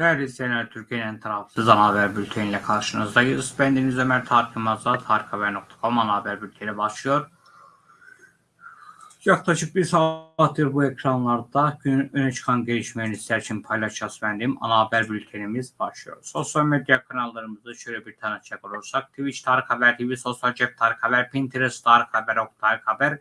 Değerli izleyenler, Türkiye'nin tarafsız ana haber bülteniyle karşınızdayız. Ben Deniz Ömer Tarık Yılmaz'la tarikhaber.com ana haber bülteni başlıyor. Yaklaşık bir saattir bu ekranlarda günün öne çıkan gelişmelerini sizler için paylaşacağız benim. Ana haber bültenimiz başlıyor. Sosyal medya kanallarımızı şöyle bir tanıtacak olursak. Twitch Tarık Haber TV, Sosyal Cep Tarık Haber, Pinterest Tarık Haber, Ok Tarık Haber,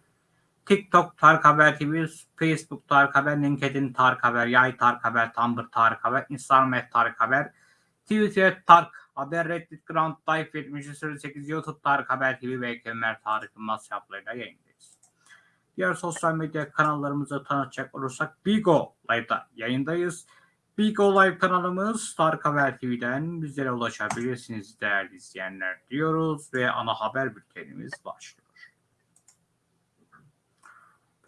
TikTok Tarık Haber TV, Facebook Tarık Haber, LinkedIn Tarık Haber, Yay Tarık Haber, Tumblr Tarık Haber, Instagram et Tarık Haber, Twitter Tarık Haber, Reddit Ground Life 7308, YouTube Tarık Haber TV ve Kemer Tarık Yılmaz hesaplarıyla yayındayız. Diğer sosyal medya kanallarımızı tanıtacak olursak Bigo Live'da yayındayız. Bigo Live kanalımız Tarık Haber TV'den bizlere ulaşabilirsiniz değerli izleyenler diyoruz ve ana haber bültenimiz başlıyor.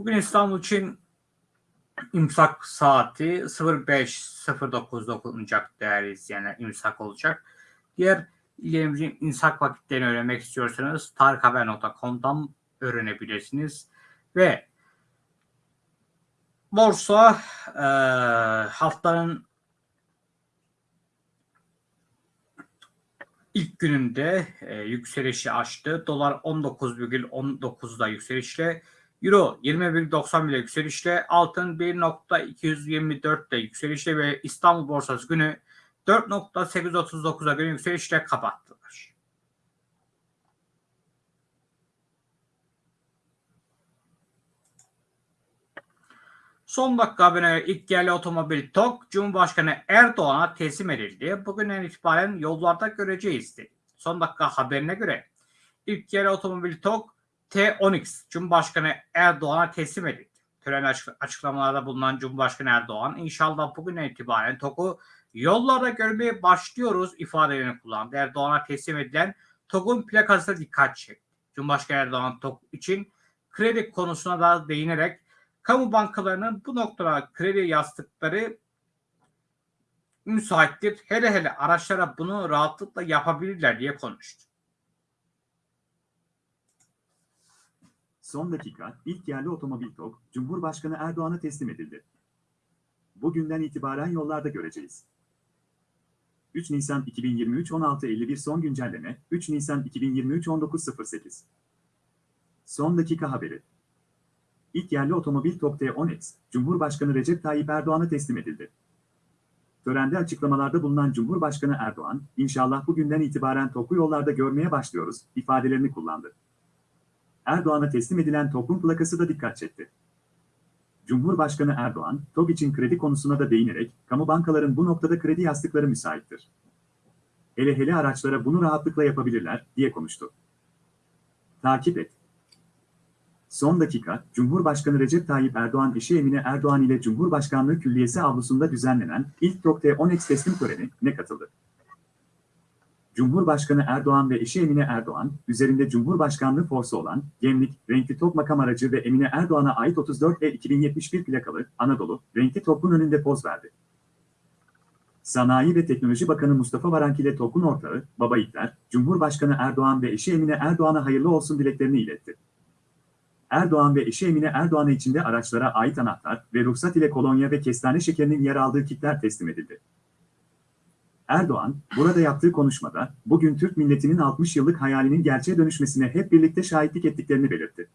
Bugün İstanbul için imsak saati 05.09'da okunacak değerli izleyenler imsak olacak. Diğer illerimizin imsak vakitlerini öğrenmek istiyorsanız tarikhaber.com'dan öğrenebilirsiniz. Ve borsa e, haftanın ilk gününde e, yükselişi açtı. Dolar 19,19'da yükselişle Euro 20,90 ile yükselişle, altın 1.224'te yükselişle ve İstanbul borsası günü 4.839'a göre yükselişle kapattılar. Son dakika haberine ilk yerli otomobil TOK Cumhurbaşkanı Erdoğan'a teslim edildi. Bugünden itibaren yollarda göreceğiz dedi. Son dakika haberine göre ilk yerli otomobil TOK T-10X Cumhurbaşkanı Erdoğan'a teslim edildi. Tören açıklamalarda bulunan Cumhurbaşkanı Erdoğan inşallah bugünden itibaren TOK'u yollarda görmeye başlıyoruz ifadelerini kullandı. Erdoğan'a teslim edilen TOK'un plakası dikkat çekti. Cumhurbaşkanı Erdoğan TOK için kredi konusuna da değinerek kamu bankalarının bu noktada kredi yastıkları müsaittir. Hele hele araçlara bunu rahatlıkla yapabilirler diye konuştu. Son dakika, ilk yerli otomobil TOG, Cumhurbaşkanı Erdoğan'a teslim edildi. Bugünden itibaren yollarda göreceğiz. 3 Nisan 2023 16.51 son güncelleme, 3 Nisan 2023 19.08 Son dakika haberi. İlk yerli otomobil TOG T10X, Cumhurbaşkanı Recep Tayyip Erdoğan'a teslim edildi. Törende açıklamalarda bulunan Cumhurbaşkanı Erdoğan, inşallah bugünden itibaren TOG'u yollarda görmeye başlıyoruz, ifadelerini kullandı. Erdoğan'a teslim edilen TOG'un plakası da dikkat çekti. Cumhurbaşkanı Erdoğan, TOG için kredi konusuna da değinerek, kamu bankaların bu noktada kredi yastıkları müsaittir. Hele hele araçlara bunu rahatlıkla yapabilirler, diye konuştu. Takip et. Son dakika, Cumhurbaşkanı Recep Tayyip Erdoğan eşi Emine Erdoğan ile Cumhurbaşkanlığı Külliyesi avlusunda düzenlenen ilk TOG T10X teslim töreni ne katıldı? Cumhurbaşkanı Erdoğan ve eşi Emine Erdoğan, üzerinde Cumhurbaşkanlığı forsu olan, gemlik, renkli top makam aracı ve Emine Erdoğan'a ait 34 ve 2071 plakalı, Anadolu, renkli topun önünde poz verdi. Sanayi ve Teknoloji Bakanı Mustafa Varank ile TOK'un ortağı, Baba İtler, Cumhurbaşkanı Erdoğan ve eşi Emine Erdoğan'a hayırlı olsun dileklerini iletti. Erdoğan ve eşi Emine Erdoğan'a içinde araçlara ait anahtar ve ruhsat ile kolonya ve kestane şekerinin yer aldığı kitler teslim edildi. Erdoğan, burada yaptığı konuşmada, bugün Türk milletinin 60 yıllık hayalinin gerçeğe dönüşmesine hep birlikte şahitlik ettiklerini belirtti.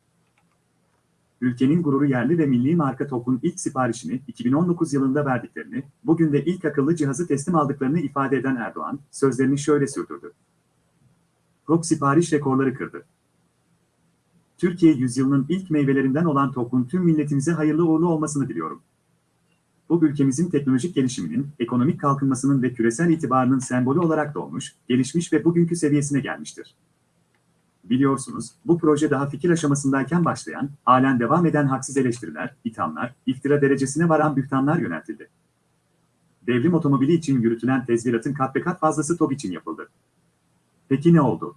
Ülkenin gururu yerli ve milli marka TOK'un ilk siparişini 2019 yılında verdiklerini, bugün de ilk akıllı cihazı teslim aldıklarını ifade eden Erdoğan, sözlerini şöyle sürdürdü. TOK sipariş rekorları kırdı. Türkiye yüzyılının ilk meyvelerinden olan TOK'un tüm milletimize hayırlı uğurlu olmasını diliyorum bu ülkemizin teknolojik gelişiminin, ekonomik kalkınmasının ve küresel itibarının sembolü olarak doğmuş, gelişmiş ve bugünkü seviyesine gelmiştir. Biliyorsunuz, bu proje daha fikir aşamasındayken başlayan, halen devam eden haksız eleştiriler, ithamlar, iftira derecesine varan bühtanlar yöneltildi. Devrim otomobili için yürütülen tezviratın kat be kat fazlası TOG için yapıldı. Peki ne oldu?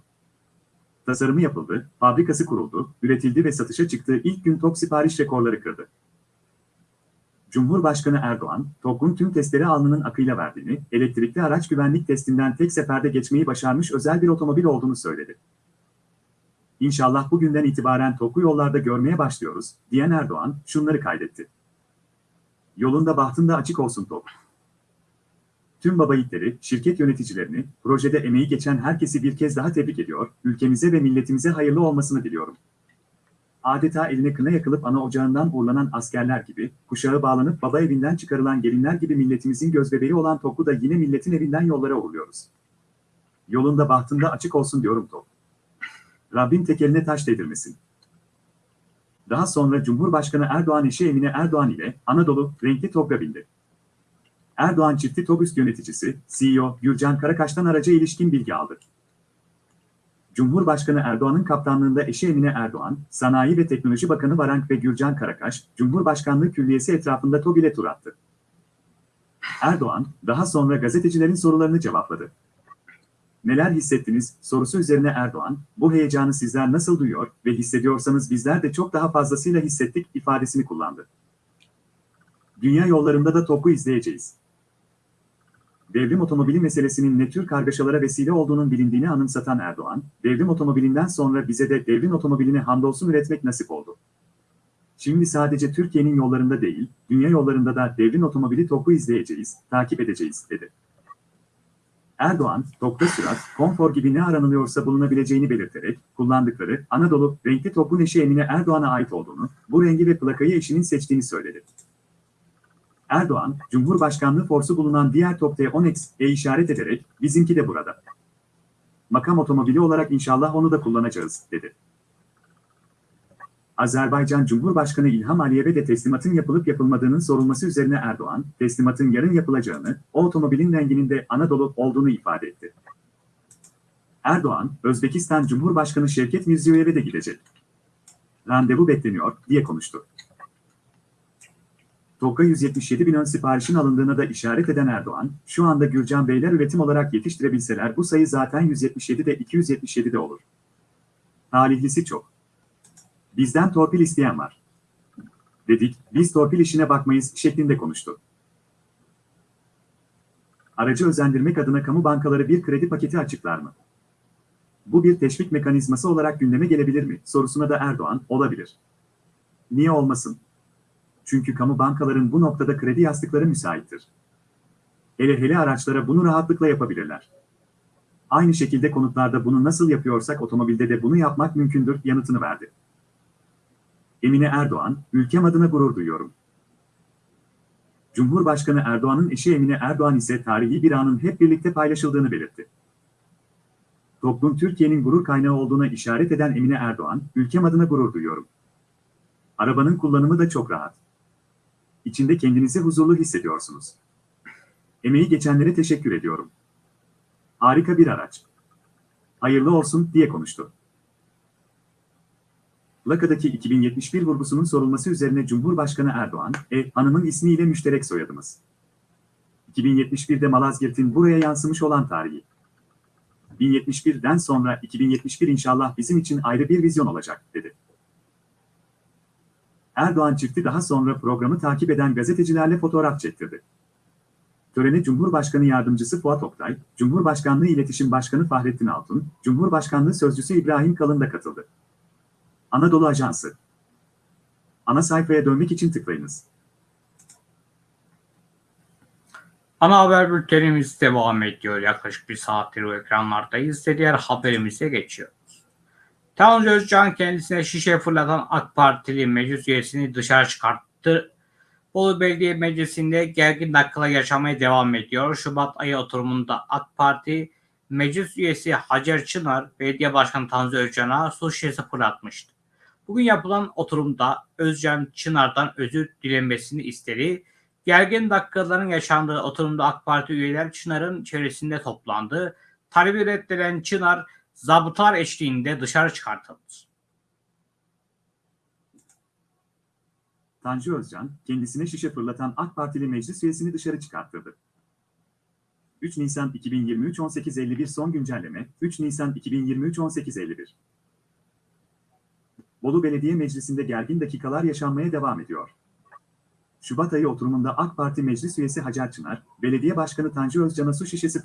Tasarımı yapıldı, fabrikası kuruldu, üretildi ve satışa çıktığı ilk gün TOG sipariş rekorları kırdı. Cumhurbaşkanı Erdoğan, TOG'un tüm testleri alnının akıyla verdiğini, elektrikli araç güvenlik testinden tek seferde geçmeyi başarmış özel bir otomobil olduğunu söyledi. İnşallah bugünden itibaren TOG'u yollarda görmeye başlıyoruz, diyen Erdoğan, şunları kaydetti. Yolunda bahtında açık olsun TOG. Tüm baba yiğitleri, şirket yöneticilerini, projede emeği geçen herkesi bir kez daha tebrik ediyor, ülkemize ve milletimize hayırlı olmasını diliyorum. Adeta eline kına yakılıp ana ocağından uğurlanan askerler gibi, kuşağı bağlanıp baba evinden çıkarılan gelinler gibi milletimizin gözbebeği olan Top'u da yine milletin evinden yollara uğurluyoruz. Yolunda bahtında açık olsun diyorum Top. Rabbim tekeline taş değdirmesin. Daha sonra Cumhurbaşkanı Erdoğan eşi Emine Erdoğan ile Anadolu renkli TOG'a bindi. Erdoğan çifti TOG üst yöneticisi, CEO Gürcan Karakaş'tan araca ilişkin bilgi aldı. Cumhurbaşkanı Erdoğan'ın kaptanlığında eşi Emine Erdoğan, Sanayi ve Teknoloji Bakanı Varank ve Gürcan Karakaş, Cumhurbaşkanlığı Külliyesi etrafında TOG ile tur attı. Erdoğan, daha sonra gazetecilerin sorularını cevapladı. Neler hissettiniz sorusu üzerine Erdoğan, bu heyecanı sizler nasıl duyuyor ve hissediyorsanız bizler de çok daha fazlasıyla hissettik ifadesini kullandı. Dünya yollarında da TOG'u izleyeceğiz. Devrim otomobili meselesinin ne tür kargaşalara vesile olduğunun bilindiğini anımsatan Erdoğan, devrim otomobilinden sonra bize de devrim otomobilini hamdolsun üretmek nasip oldu. Şimdi sadece Türkiye'nin yollarında değil, dünya yollarında da devrim otomobili TOG'u izleyeceğiz, takip edeceğiz, dedi. Erdoğan, TOG'da sürat, konfor gibi ne aranılıyorsa bulunabileceğini belirterek, kullandıkları Anadolu renkli TOG'un eşi Emine Erdoğan'a ait olduğunu, bu rengi ve plakayı eşinin seçtiğini söyledi. Erdoğan, Cumhurbaşkanlığı forsu bulunan diğer TOG T10X'e işaret ederek, bizimki de burada. Makam otomobili olarak inşallah onu da kullanacağız, dedi. Azerbaycan Cumhurbaşkanı İlham Aliyev'e de teslimatın yapılıp yapılmadığının sorulması üzerine Erdoğan, teslimatın yarın yapılacağını, o otomobilin renginin de Anadolu olduğunu ifade etti. Erdoğan, Özbekistan Cumhurbaşkanı Şevket Mirziyoyev'e de gidecek. Randevu bekleniyor, diye konuştu. TOG'a 177 bin ön siparişin alındığına da işaret eden Erdoğan, şu anda Gürcan Beyler üretim olarak yetiştirebilseler bu sayı zaten 177'de 277'de olur. Talihlisi çok. Bizden torpil isteyen var. Dedik, biz torpil işine bakmayız şeklinde konuştu. Aracı özendirmek adına kamu bankaları bir kredi paketi açıklar mı? Bu bir teşvik mekanizması olarak gündeme gelebilir mi? Sorusuna da Erdoğan, olabilir. Niye olmasın? Çünkü kamu bankaların bu noktada kredi yastıkları müsaittir. Hele hele araçlara bunu rahatlıkla yapabilirler. Aynı şekilde konutlarda bunu nasıl yapıyorsak otomobilde de bunu yapmak mümkündür yanıtını verdi. Emine Erdoğan, ülkem adına gurur duyuyorum. Cumhurbaşkanı Erdoğan'ın eşi Emine Erdoğan ise tarihi bir anın hep birlikte paylaşıldığını belirtti. Toplum Türkiye'nin gurur kaynağı olduğuna işaret eden Emine Erdoğan, ülkem adına gurur duyuyorum. Arabanın kullanımı da çok rahat. İçinde kendinizi huzurlu hissediyorsunuz. Emeği geçenlere teşekkür ediyorum. Harika bir araç. Hayırlı olsun diye konuştu. Plakadaki 2071 vurgusunun sorulması üzerine Cumhurbaşkanı Erdoğan, E. Hanım'ın ismiyle müşterek soyadımız. 2071'de Malazgirt'in buraya yansımış olan tarihi. 1071'den sonra 2071 inşallah bizim için ayrı bir vizyon olacak, dedi. Erdoğan çifti daha sonra programı takip eden gazetecilerle fotoğraf çektirdi. Törene Cumhurbaşkanı Yardımcısı Fuat Oktay, Cumhurbaşkanlığı İletişim Başkanı Fahrettin Altun, Cumhurbaşkanlığı Sözcüsü İbrahim Kalın da katıldı. Anadolu Ajansı Ana sayfaya dönmek için tıklayınız. Ana haber bültenimiz devam ediyor. Yaklaşık bir saattir o ekranlardayız diğer haberimize geçiyoruz. Tanrı Özcan kendisine şişe fırlatan AK Partili meclis üyesini dışarı çıkarttı. Bolu Belediye Meclisi'nde gergin dakikalar yaşamaya devam ediyor. Şubat ayı oturumunda AK Parti meclis üyesi Hacer Çınar, belediye başkanı Tanrı Özcan'a su şişesi fırlatmıştı. Bugün yapılan oturumda Özcan Çınar'dan özür dilenmesini istedi. Gergin dakikaların yaşandığı oturumda AK Parti üyeler Çınar'ın çevresinde toplandı. Talebi reddeden Çınar zabıtlar eşliğinde dışarı çıkartıldı. Tanju Özcan, kendisine şişe fırlatan AK Partili meclis üyesini dışarı çıkarttırdı. 3 Nisan 2023 18.51 son güncelleme 3 Nisan 2023 18.51 Bolu Belediye Meclisi'nde gergin dakikalar yaşanmaya devam ediyor. Şubat ayı oturumunda AK Parti meclis üyesi Hacer Çınar, belediye başkanı Tanju Özcan'a su şişesi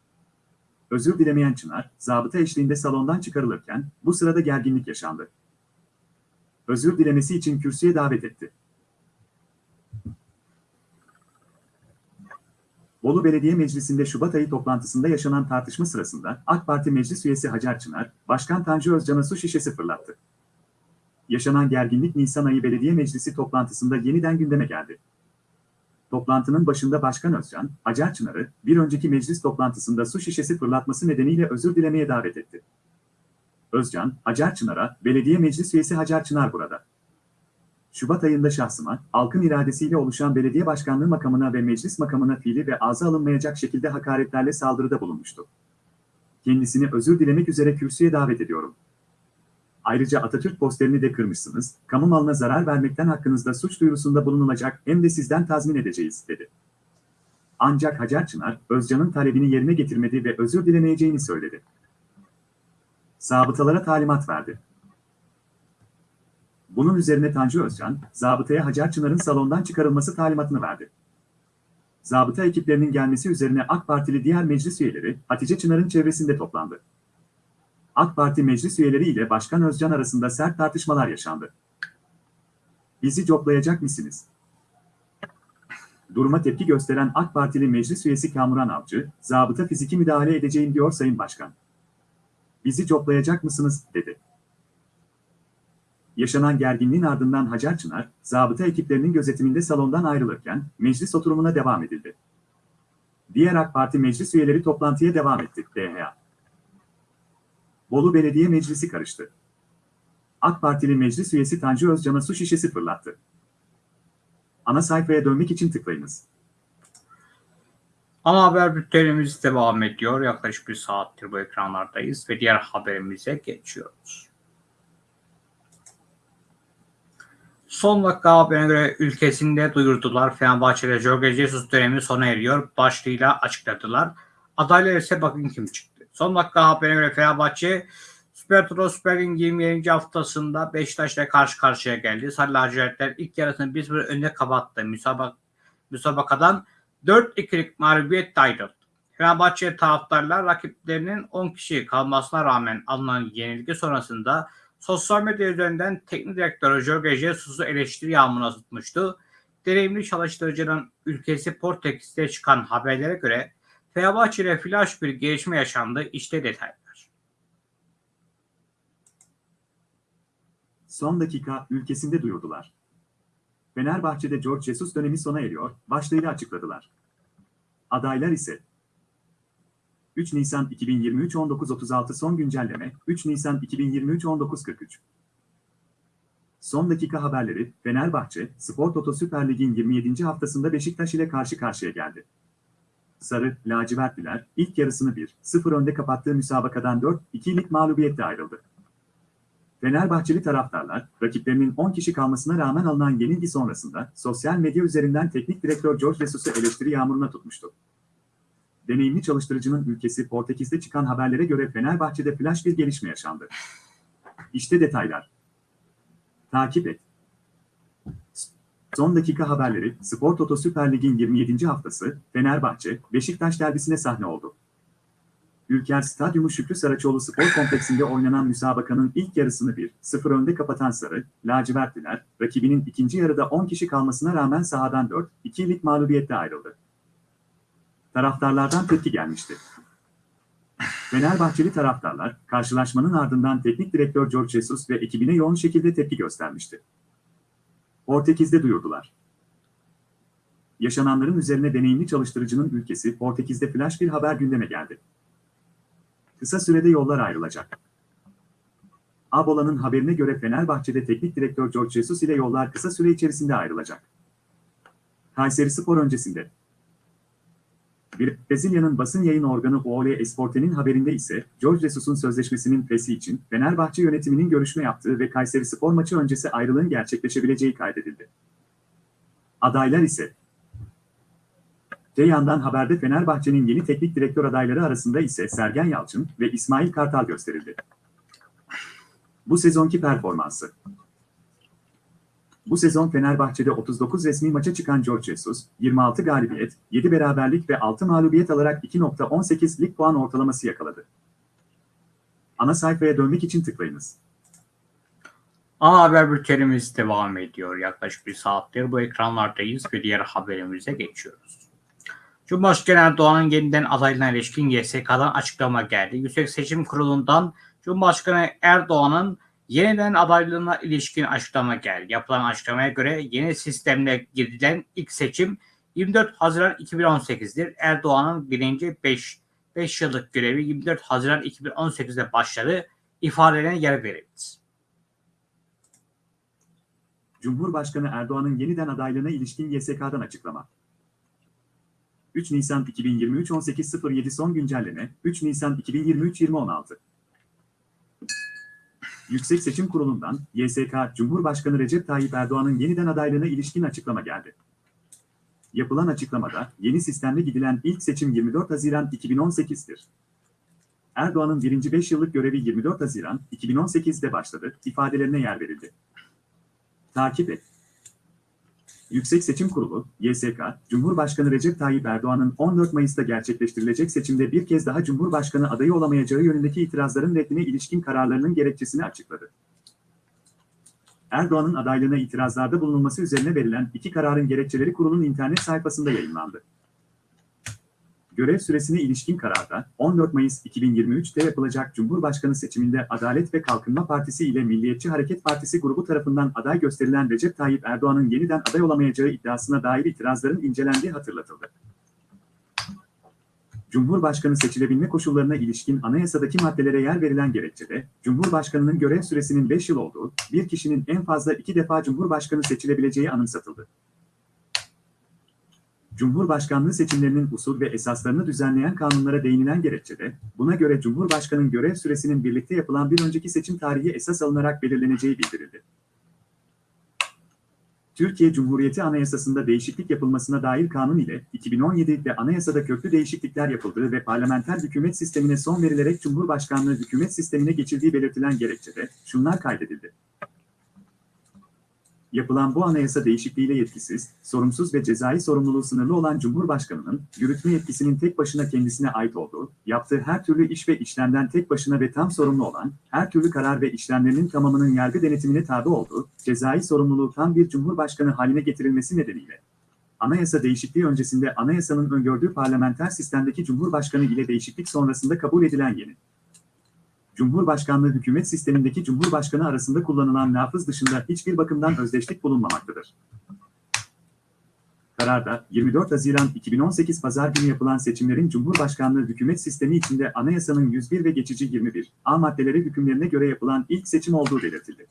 Özür dilemeyen Çınar, zabıta eşliğinde salondan çıkarılırken bu sırada gerginlik yaşandı. Özür dilemesi için kürsüye davet etti. Bolu Belediye Meclisi'nde Şubat ayı toplantısında yaşanan tartışma sırasında AK Parti meclis üyesi Hacer Çınar, Başkan Tanju Özcan'a su şişesi fırlattı. Yaşanan gerginlik Nisan ayı belediye meclisi toplantısında yeniden gündeme geldi. Toplantının başında Başkan Özcan, Hacer Çınar'ı bir önceki meclis toplantısında su şişesi fırlatması nedeniyle özür dilemeye davet etti. Özcan, Hacer Çınar'a, belediye meclis üyesi Hacer Çınar burada. Şubat ayında şahsıma, halkın iradesiyle oluşan belediye başkanlığı makamına ve meclis makamına fiili ve ağza alınmayacak şekilde hakaretlerle saldırıda bulunmuştu. Kendisini özür dilemek üzere kürsüye davet ediyorum. Ayrıca Atatürk posterini de kırmışsınız, kamu malına zarar vermekten hakkınızda suç duyurusunda bulunulacak hem de sizden tazmin edeceğiz, dedi. Ancak Hacer Çınar, Özcan'ın talebini yerine getirmedi ve özür dilemeyeceğini söyledi. Zabıtalara talimat verdi. Bunun üzerine Tanju Özcan, zabıtaya Hacer Çınar'ın salondan çıkarılması talimatını verdi. Zabıta ekiplerinin gelmesi üzerine AK Partili diğer meclis üyeleri Hatice Çınar'ın çevresinde toplandı. AK Parti meclis üyeleri ile Başkan Özcan arasında sert tartışmalar yaşandı. Bizi coplayacak mısınız? Duruma tepki gösteren AK Partili meclis üyesi Kamuran Avcı, zabıta fiziki müdahale edeceğim diyor Sayın Başkan. Bizi coplayacak mısınız, dedi. Yaşanan gerginliğin ardından Hacer Çınar, zabıta ekiplerinin gözetiminde salondan ayrılırken meclis oturumuna devam edildi. Diğer AK Parti meclis üyeleri toplantıya devam etti. DHA. Bolu Belediye Meclisi karıştı. AK Partili meclis üyesi Tanju Özcan'a su şişesi fırlattı. Ana sayfaya dönmek için tıklayınız. Ana haber bültenimiz devam ediyor. Yaklaşık bir saattir bu ekranlardayız ve diğer haberimize geçiyoruz. Son dakika haberine göre ülkesinde duyurdular. Fenerbahçe'de Jorge Jesus dönemi sona eriyor. Başlığıyla açıkladılar. Adaylar ise bakın kim çıktı. Son dakika haberine göre Fenerbahçe Süper Turo Süper Lig 27. haftasında Beşiktaş'la karşı karşıya geldi. Sarı lacivertler ilk yarısını 1-1 önde kapattı. Müsabak müsabakadan 4-2'lik mağlubiyetle ayrıldı. Fenerbahçe taraftarlar rakiplerinin 10 kişi kalmasına rağmen alınan yenilgi sonrasında sosyal medya üzerinden teknik direktör Jorge Jesus'u eleştiri yağmuruna tutmuştu. Deneyimli çalıştırıcının ülkesi Portekiz'de çıkan haberlere göre Fenerbahçe ile flash bir gelişme yaşandı. İşte detaylar. Son dakika ülkesinde duyurdular. Fenerbahçe'de George Jesus dönemi sona eriyor, başlığıyla açıkladılar. Adaylar ise 3 Nisan 2023 19.36 son güncelleme 3 Nisan 2023 19.43 Son dakika haberleri Fenerbahçe, Spor Toto Süper Lig'in 27. haftasında Beşiktaş ile karşı karşıya geldi. Sarı, lacivertliler ilk yarısını 1-0 önde kapattığı müsabakadan 4-2'lik mağlubiyetle ayrıldı. Fenerbahçeli taraftarlar, rakiplerinin 10 kişi kalmasına rağmen alınan yenilgi sonrasında sosyal medya üzerinden teknik direktör George Jesus'u eleştiri yağmuruna tutmuştu. Deneyimli çalıştırıcının ülkesi Portekiz'de çıkan haberlere göre Fenerbahçe'de flash bir gelişme yaşandı. İşte detaylar. Takip et. Son dakika haberleri Spor Toto Süper Lig'in 27. haftası Fenerbahçe, Beşiktaş derbisine sahne oldu. Ülker Stadyumu Şükrü Saraçoğlu Spor Kompleksinde oynanan müsabakanın ilk yarısını 1-0 önde kapatan Sarı, lacivertliler, rakibinin ikinci yarıda 10 kişi kalmasına rağmen sahadan 4-2'lik mağlubiyetle ayrıldı. Taraftarlardan tepki gelmişti. Fenerbahçeli taraftarlar, karşılaşmanın ardından teknik direktör George Jesus ve ekibine yoğun şekilde tepki göstermişti. Portekiz'de duyurdular. Yaşananların üzerine deneyimli çalıştırıcının ülkesi Portekiz'de flash bir haber gündeme geldi. Kısa sürede yollar ayrılacak. Abola'nın haberine göre Fenerbahçe'de teknik direktör George Jesus ile yollar kısa süre içerisinde ayrılacak. Kayseri Spor öncesinde. Brezilya'nın basın yayın organı OL Esporte'nin haberinde ise George Jesus'un sözleşmesinin fesi için Fenerbahçe yönetiminin görüşme yaptığı ve Kayseri Spor maçı öncesi ayrılığın gerçekleşebileceği kaydedildi. Adaylar ise Te yandan haberde Fenerbahçe'nin yeni teknik direktör adayları arasında ise Sergen Yalçın ve İsmail Kartal gösterildi. Bu sezonki performansı Bu sezon Fenerbahçe'de 39 resmi maça çıkan George Jesus, 26 galibiyet, 7 beraberlik ve 6 mağlubiyet alarak 2.18 lig puan ortalaması yakaladı. Ana sayfaya dönmek için tıklayınız. Ana haber bültenimiz devam ediyor. Yaklaşık bir saattir bu ekranlardayız ve diğer haberimize geçiyoruz. Cumhurbaşkanı Erdoğan'ın yeniden adaylığına ilişkin YSK'dan açıklama geldi. Yüksek Seçim Kurulu'ndan Cumhurbaşkanı Erdoğan'ın yeniden adaylığına ilişkin açıklama geldi. Yapılan açıklamaya göre yeni sistemle girilen ilk seçim 24 Haziran 2018'dir. Erdoğan'ın birinci 5 5 yıllık görevi 24 Haziran 2018'de başladı ifadelerine yer verildi. Cumhurbaşkanı Erdoğan'ın yeniden adaylığına ilişkin YSK'dan açıklama. 3 Nisan 2023 18.07 son güncelleme 3 Nisan 2023 20.16 Yüksek Seçim Kurulu'ndan YSK Cumhurbaşkanı Recep Tayyip Erdoğan'ın yeniden adaylığına ilişkin açıklama geldi. Yapılan açıklamada yeni sistemle gidilen ilk seçim 24 Haziran 2018'dir. Erdoğan'ın birinci 5 yıllık görevi 24 Haziran 2018'de başladı ifadelerine yer verildi. Takip et. Yüksek Seçim Kurulu, YSK, Cumhurbaşkanı Recep Tayyip Erdoğan'ın 14 Mayıs'ta gerçekleştirilecek seçimde bir kez daha Cumhurbaşkanı adayı olamayacağı yönündeki itirazların reddine ilişkin kararlarının gerekçesini açıkladı. Erdoğan'ın adaylığına itirazlarda bulunulması üzerine verilen iki kararın gerekçeleri kurulun internet sayfasında yayınlandı. Görev süresine ilişkin kararda 14 Mayıs 2023'te yapılacak Cumhurbaşkanı seçiminde Adalet ve Kalkınma Partisi ile Milliyetçi Hareket Partisi grubu tarafından aday gösterilen Recep Tayyip Erdoğan'ın yeniden aday olamayacağı iddiasına dair itirazların incelendiği hatırlatıldı. Cumhurbaşkanı seçilebilme koşullarına ilişkin anayasadaki maddelere yer verilen gerekçede, Cumhurbaşkanının görev süresinin 5 yıl olduğu, bir kişinin en fazla iki defa Cumhurbaşkanı seçilebileceği anımsatıldı. Cumhurbaşkanlığı seçimlerinin usul ve esaslarını düzenleyen kanunlara değinilen gerekçede, buna göre Cumhurbaşkanının görev süresinin birlikte yapılan bir önceki seçim tarihi esas alınarak belirleneceği bildirildi. Türkiye Cumhuriyeti Anayasası'nda değişiklik yapılmasına dair kanun ile 2017'de anayasada köklü değişiklikler yapıldığı ve parlamenter hükümet sistemine son verilerek Cumhurbaşkanlığı hükümet sistemine geçildiği belirtilen gerekçede şunlar kaydedildi. Yapılan bu anayasa değişikliğiyle yetkisiz, sorumsuz ve cezai sorumluluğu sınırlı olan Cumhurbaşkanı'nın yürütme yetkisinin tek başına kendisine ait olduğu, yaptığı her türlü iş ve işlemden tek başına ve tam sorumlu olan, her türlü karar ve işlemlerinin tamamının yargı denetimine tabi olduğu, cezai sorumluluğu tam bir Cumhurbaşkanı haline getirilmesi nedeniyle, anayasa değişikliği öncesinde anayasanın öngördüğü parlamenter sistemdeki Cumhurbaşkanı ile değişiklik sonrasında kabul edilen yeni Cumhurbaşkanlığı hükümet sistemindeki Cumhurbaşkanı arasında kullanılan lafız dışında hiçbir bakımdan özdeşlik bulunmamaktadır. Kararda 24 Haziran 2018 Pazar günü yapılan seçimlerin Cumhurbaşkanlığı hükümet sistemi içinde anayasanın 101 ve geçici 21 A maddeleri hükümlerine göre yapılan ilk seçim olduğu belirtildi.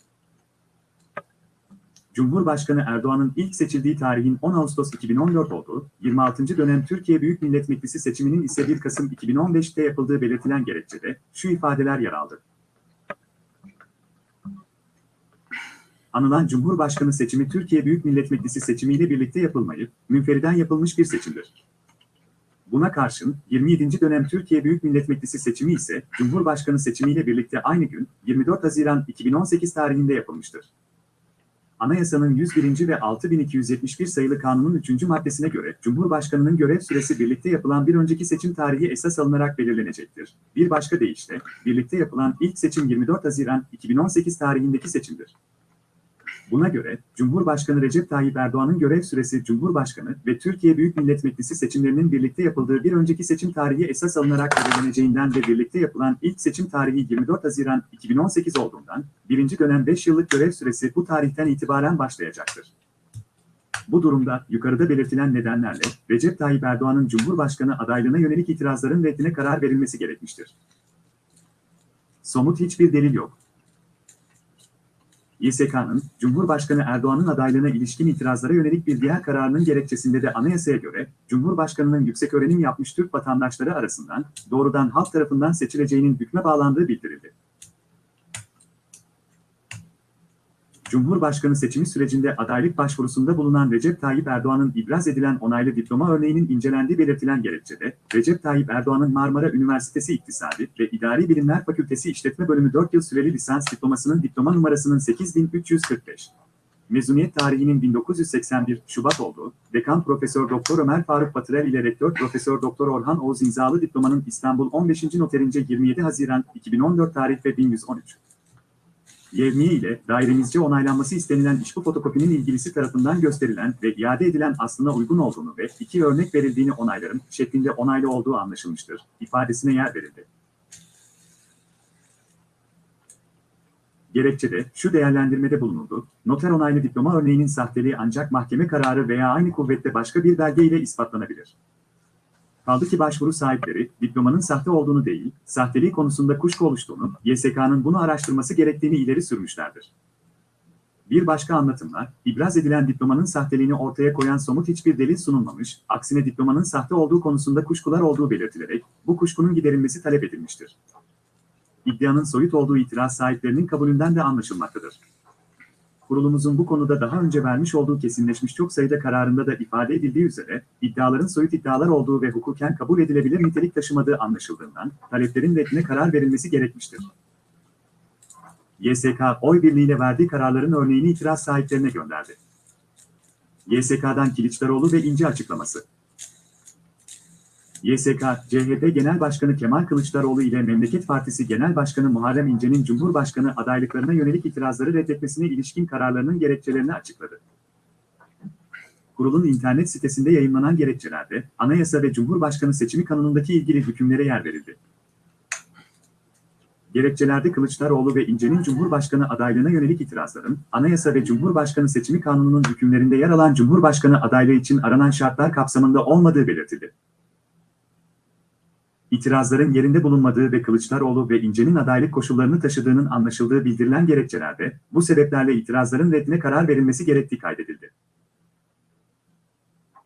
Cumhurbaşkanı Erdoğan'ın ilk seçildiği tarihin 10 Ağustos 2014 olduğu, 26. dönem Türkiye Büyük Millet Meclisi seçiminin ise 1 Kasım 2015'te yapıldığı belirtilen gerekçede şu ifadeler yer aldı. Anılan Cumhurbaşkanı seçimi Türkiye Büyük Millet Meclisi seçimiyle birlikte yapılmayıp, münferiden yapılmış bir seçimdir. Buna karşın 27. dönem Türkiye Büyük Millet Meclisi seçimi ise Cumhurbaşkanı seçimiyle birlikte aynı gün 24 Haziran 2018 tarihinde yapılmıştır. Anayasanın 101. ve 6271 sayılı kanunun 3. maddesine göre Cumhurbaşkanının görev süresi birlikte yapılan bir önceki seçim tarihi esas alınarak belirlenecektir. Bir başka deyişle, birlikte yapılan ilk seçim 24 Haziran 2018 tarihindeki seçimdir. Buna göre, Cumhurbaşkanı Recep Tayyip Erdoğan'ın görev süresi Cumhurbaşkanı ve Türkiye Büyük Millet Meclisi seçimlerinin birlikte yapıldığı bir önceki seçim tarihi esas alınarak belirleneceğinden ve birlikte yapılan ilk seçim tarihi 24 Haziran 2018 olduğundan, birinci dönem 5 yıllık görev süresi bu tarihten itibaren başlayacaktır. Bu durumda yukarıda belirtilen nedenlerle Recep Tayyip Erdoğan'ın Cumhurbaşkanı adaylığına yönelik itirazların reddine karar verilmesi gerekmiştir. Somut hiçbir delil yok. YSK'nın, Cumhurbaşkanı Erdoğan'ın adaylığına ilişkin itirazlara yönelik bir diğer kararının gerekçesinde de anayasaya göre, Cumhurbaşkanı'nın yüksek öğrenim yapmış Türk vatandaşları arasından doğrudan halk tarafından seçileceğinin hükme bağlandığı bildirildi. Cumhurbaşkanı seçimi sürecinde adaylık başvurusunda bulunan Recep Tayyip Erdoğan'ın ibraz edilen onaylı diploma örneğinin incelendiği belirtilen gerekçede, Recep Tayyip Erdoğan'ın Marmara Üniversitesi İktisadi ve İdari Bilimler Fakültesi İşletme Bölümü 4 yıl süreli lisans diplomasının diploma numarasının 8345. Mezuniyet tarihinin 1981 Şubat olduğu, Dekan Profesör Doktor Ömer Faruk Batırel ile Rektör Profesör Doktor Orhan Oğuz imzalı diplomanın İstanbul 15. noterince 27 Haziran 2014 tarih ve 1113. Yevmiye ile dairemizce onaylanması istenilen işbu fotokopinin ilgilisi tarafından gösterilen ve iade edilen aslına uygun olduğunu ve iki örnek verildiğini onaylarım şeklinde onaylı olduğu anlaşılmıştır, ifadesine yer verildi. Gerekçede şu değerlendirmede bulunuldu, noter onaylı diploma örneğinin sahteliği ancak mahkeme kararı veya aynı kuvvette başka bir belge ile ispatlanabilir. Kaldı ki başvuru sahipleri, diplomanın sahte olduğunu değil, sahteliği konusunda kuşku oluştuğunu, YSK'nın bunu araştırması gerektiğini ileri sürmüşlerdir. Bir başka anlatımla, ibraz edilen diplomanın sahteliğini ortaya koyan somut hiçbir delil sunulmamış, aksine diplomanın sahte olduğu konusunda kuşkular olduğu belirtilerek, bu kuşkunun giderilmesi talep edilmiştir. İddianın soyut olduğu itiraz sahiplerinin kabulünden de anlaşılmaktadır. Kurulumuzun bu konuda daha önce vermiş olduğu kesinleşmiş çok sayıda kararında da ifade edildiği üzere, iddiaların soyut iddialar olduğu ve hukuken kabul edilebilir nitelik taşımadığı anlaşıldığından, taleplerin reddine karar verilmesi gerekmiştir. YSK, oy birliğiyle verdiği kararların örneğini itiraz sahiplerine gönderdi. YSK'dan Kiliçdaroğlu ve İnce açıklaması. YSK, CHP Genel Başkanı Kemal Kılıçdaroğlu ile Memleket Partisi Genel Başkanı Muharrem İnce'nin Cumhurbaşkanı adaylıklarına yönelik itirazları reddetmesine ilişkin kararlarının gerekçelerini açıkladı. Kurulun internet sitesinde yayınlanan gerekçelerde, Anayasa ve Cumhurbaşkanı seçimi kanunundaki ilgili hükümlere yer verildi. Gerekçelerde Kılıçdaroğlu ve İnce'nin Cumhurbaşkanı adaylığına yönelik itirazların, Anayasa ve Cumhurbaşkanı seçimi kanununun hükümlerinde yer alan Cumhurbaşkanı adaylığı için aranan şartlar kapsamında olmadığı belirtildi. İtirazların yerinde bulunmadığı ve Kılıçdaroğlu ve İnce'nin adaylık koşullarını taşıdığının anlaşıldığı bildirilen gerekçelerde, bu sebeplerle itirazların reddine karar verilmesi gerektiği kaydedildi.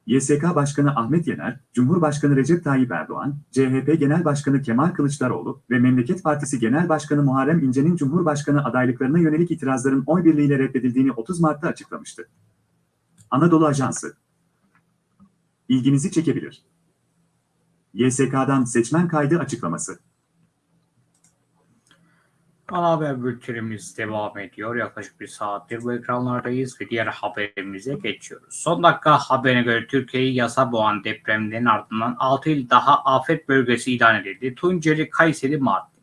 YSK Başkanı Ahmet Yener, Cumhurbaşkanı Recep Tayyip Erdoğan, CHP Genel Başkanı Kemal Kılıçdaroğlu ve Memleket Partisi Genel Başkanı Muharrem İnce'nin Cumhurbaşkanı adaylıklarına yönelik itirazların oy birliğiyle reddedildiğini 30 Mart'ta açıklamıştı. Anadolu Ajansı İlginizi çekebilir. YSK'dan seçmen kaydı açıklaması. Ana haber bültenimiz devam ediyor. Yaklaşık bir saattir bu ekranlardayız ve diğer haberimize geçiyoruz. Son dakika haberine göre Türkiye'yi yasa boğan depremlerin ardından 6 il daha afet bölgesi ilan edildi. Tunceli, Kayseri, Mardin.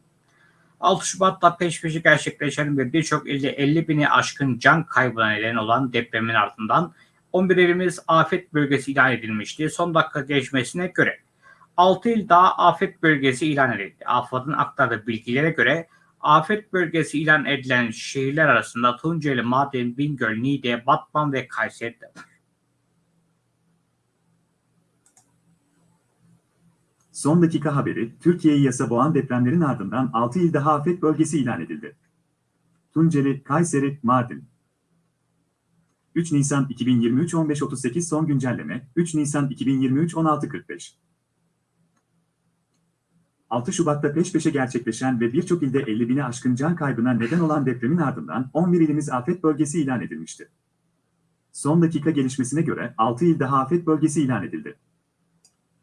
6 Şubat'ta peş peşe gerçekleşen ve birçok ilde 50 bini aşkın can kaybına neden olan depremin ardından 11 ilimiz afet bölgesi ilan edilmişti. Son dakika geçmesine göre 6 il daha afet bölgesi ilan edildi. AFAD'ın aktardığı bilgilere göre afet bölgesi ilan edilen şehirler arasında Tunceli, Mardin, Bingöl, Niğde, Batman ve Kayseri de var. Son dakika haberi, Türkiye'yi yasa boğan depremlerin ardından 6 il daha afet bölgesi ilan edildi. Tunceli, Kayseri, Mardin. 3 Nisan 2023 15.38 son güncelleme, 3 Nisan 2023 16.45 6 Şubat'ta peş peşe gerçekleşen ve birçok ilde 50 bini aşkın can kaybına neden olan depremin ardından 11 ilimiz afet bölgesi ilan edilmişti. Son dakika gelişmesine göre 6 il daha afet bölgesi ilan edildi.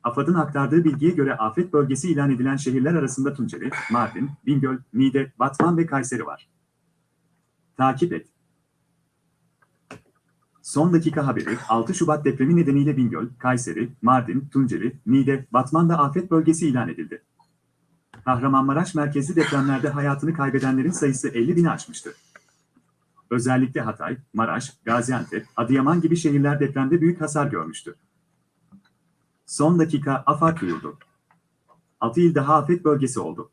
AFAD'ın aktardığı bilgiye göre afet bölgesi ilan edilen şehirler arasında Tunceli, Mardin, Bingöl, Niğde, Batman ve Kayseri var. Takip et. Son dakika haberi 6 Şubat depremi nedeniyle Bingöl, Kayseri, Mardin, Tunceli, Niğde, Batman'da afet bölgesi ilan edildi. Kahramanmaraş merkezli depremlerde hayatını kaybedenlerin sayısı 50 bini aşmıştı. Özellikle Hatay, Maraş, Gaziantep, Adıyaman gibi şehirler depremde büyük hasar görmüştü. Son dakika AFAD duyurdu. 6 il daha afet bölgesi oldu.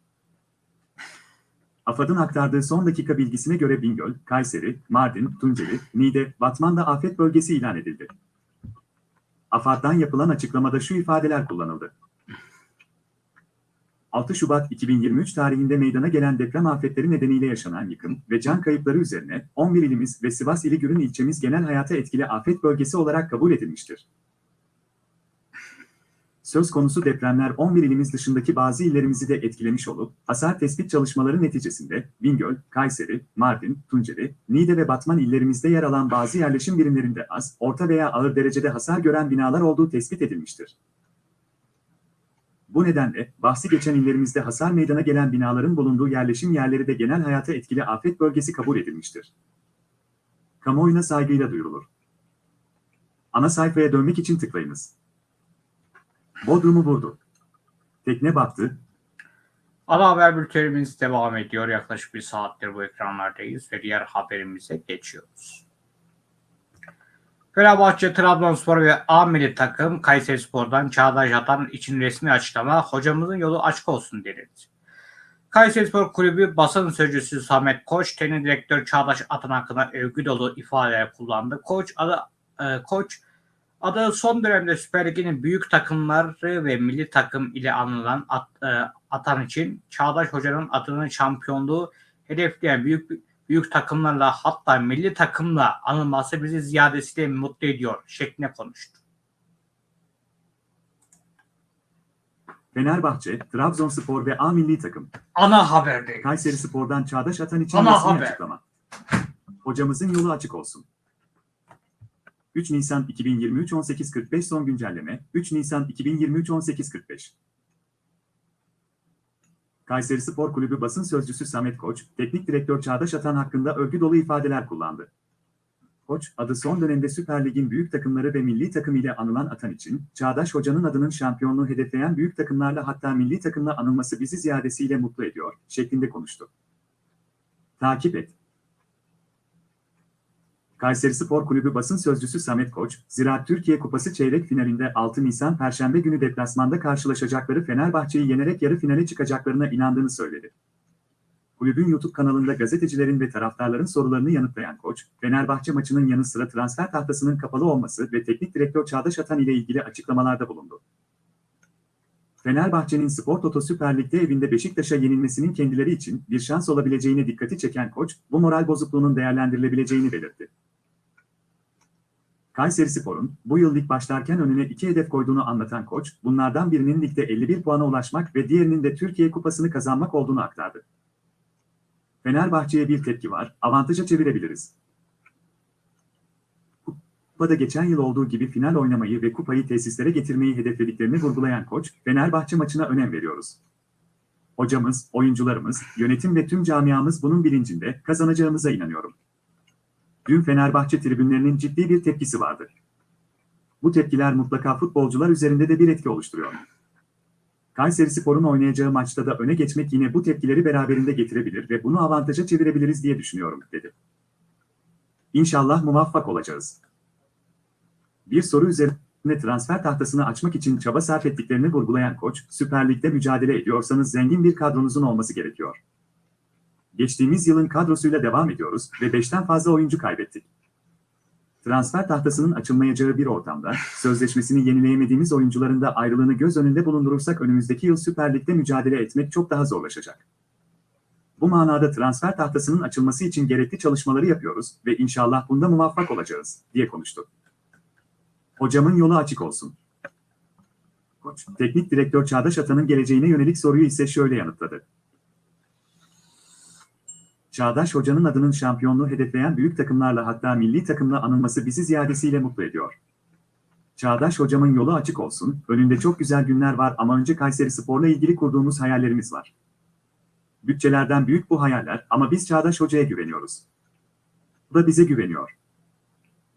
AFAD'ın aktardığı son dakika bilgisine göre Bingöl, Kayseri, Mardin, Tunceli, Niğde, Batman'da afet bölgesi ilan edildi. AFAD'dan yapılan açıklamada şu ifadeler kullanıldı. 6 Şubat 2023 tarihinde meydana gelen deprem afetleri nedeniyle yaşanan yıkım ve can kayıpları üzerine 11 ilimiz ve Sivas ili Gürün ilçemiz genel hayata etkili afet bölgesi olarak kabul edilmiştir. Söz konusu depremler 11 ilimiz dışındaki bazı illerimizi de etkilemiş olup, hasar tespit çalışmaları neticesinde Bingöl, Kayseri, Mardin, Tunceli, Niğde ve Batman illerimizde yer alan bazı yerleşim birimlerinde az, orta veya ağır derecede hasar gören binalar olduğu tespit edilmiştir. Bu nedenle bahsi geçen illerimizde hasar meydana gelen binaların bulunduğu yerleşim yerleri de genel hayata etkili afet bölgesi kabul edilmiştir. Kamuoyuna saygıyla duyurulur. Ana sayfaya dönmek için tıklayınız. Bodrum'u vurdu. Tekne battı, Ana haber bültenimiz devam ediyor. Yaklaşık bir saattir bu ekranlardayız ve diğer haberimize geçiyoruz. Fenerbahçe, Trabzonspor ve A milli takım Kayseri Spor'dan Çağdaş Atan için resmi açıklama hocamızın yolu açık olsun denildi. Kayseri Spor Kulübü basın sözcüsü Samet Koç, teknik direktör Çağdaş Atan hakkında övgü dolu ifadeler kullandı. Koç adı e, Koç adı son dönemde Süper Lig'in büyük takımları ve milli takım ile anılan at, e, Atan için Çağdaş Hoca'nın adının şampiyonluğu hedefleyen büyük büyük takımlarla hatta milli takımla anılması bizi ziyadesiyle mutlu ediyor şeklinde konuştu. Fenerbahçe, Trabzonspor ve A milli takım. Ana haberde. Kayseri Spor'dan Çağdaş Atan için Ana resmi haber. açıklama. Hocamızın yolu açık olsun. 3 Nisan 2023 18.45 son güncelleme 3 Nisan 2023 18.45 Kayseri Spor Kulübü basın sözcüsü Samet Koç, teknik direktör Çağdaş Atan hakkında övgü dolu ifadeler kullandı. Koç, adı son dönemde Süper Lig'in büyük takımları ve milli takım ile anılan Atan için, Çağdaş Hoca'nın adının şampiyonluğu hedefleyen büyük takımlarla hatta milli takımla anılması bizi ziyadesiyle mutlu ediyor, şeklinde konuştu. Takip et. Kayseri Spor Kulübü basın sözcüsü Samet Koç, Ziraat Türkiye Kupası çeyrek finalinde 6 Nisan Perşembe günü deplasmanda karşılaşacakları Fenerbahçe'yi yenerek yarı finale çıkacaklarına inandığını söyledi. Kulübün YouTube kanalında gazetecilerin ve taraftarların sorularını yanıtlayan Koç, Fenerbahçe maçının yanı sıra transfer tahtasının kapalı olması ve teknik direktör Çağdaş Atan ile ilgili açıklamalarda bulundu. Fenerbahçe'nin Spor Toto Süper Lig'de evinde Beşiktaş'a yenilmesinin kendileri için bir şans olabileceğine dikkati çeken Koç, bu moral bozukluğunun değerlendirilebileceğini belirtti. Kayseri Spor'un bu yıl lig başlarken önüne iki hedef koyduğunu anlatan koç, bunlardan birinin ligde 51 puana ulaşmak ve diğerinin de Türkiye Kupası'nı kazanmak olduğunu aktardı. Fenerbahçe'ye bir tepki var, avantaja çevirebiliriz. Kupada geçen yıl olduğu gibi final oynamayı ve kupayı tesislere getirmeyi hedeflediklerini vurgulayan koç, Fenerbahçe maçına önem veriyoruz. Hocamız, oyuncularımız, yönetim ve tüm camiamız bunun bilincinde, kazanacağımıza inanıyorum. Dün Fenerbahçe tribünlerinin ciddi bir tepkisi vardı. Bu tepkiler mutlaka futbolcular üzerinde de bir etki oluşturuyor. Kayseri Spor'un oynayacağı maçta da öne geçmek yine bu tepkileri beraberinde getirebilir ve bunu avantaja çevirebiliriz diye düşünüyorum, dedi. İnşallah muvaffak olacağız. Bir soru üzerine transfer tahtasını açmak için çaba sarf ettiklerini vurgulayan koç, Süper Lig'de mücadele ediyorsanız zengin bir kadronuzun olması gerekiyor. Geçtiğimiz yılın kadrosuyla devam ediyoruz ve 5'ten fazla oyuncu kaybettik. Transfer tahtasının açılmayacağı bir ortamda, sözleşmesini yenileyemediğimiz oyuncuların da ayrılığını göz önünde bulundurursak önümüzdeki yıl Süper Lig'de mücadele etmek çok daha zorlaşacak. Bu manada transfer tahtasının açılması için gerekli çalışmaları yapıyoruz ve inşallah bunda muvaffak olacağız, diye konuştu. Hocamın yolu açık olsun. Koç, teknik direktör Çağdaş Atan'ın geleceğine yönelik soruyu ise şöyle yanıtladı. Çağdaş Hoca'nın adının şampiyonluğu hedefleyen büyük takımlarla hatta milli takımla anılması bizi ziyadesiyle mutlu ediyor. Çağdaş Hocamın yolu açık olsun, önünde çok güzel günler var ama önce Kayseri Spor'la ilgili kurduğumuz hayallerimiz var. Bütçelerden büyük bu hayaller ama biz Çağdaş Hoca'ya güveniyoruz. O da bize güveniyor.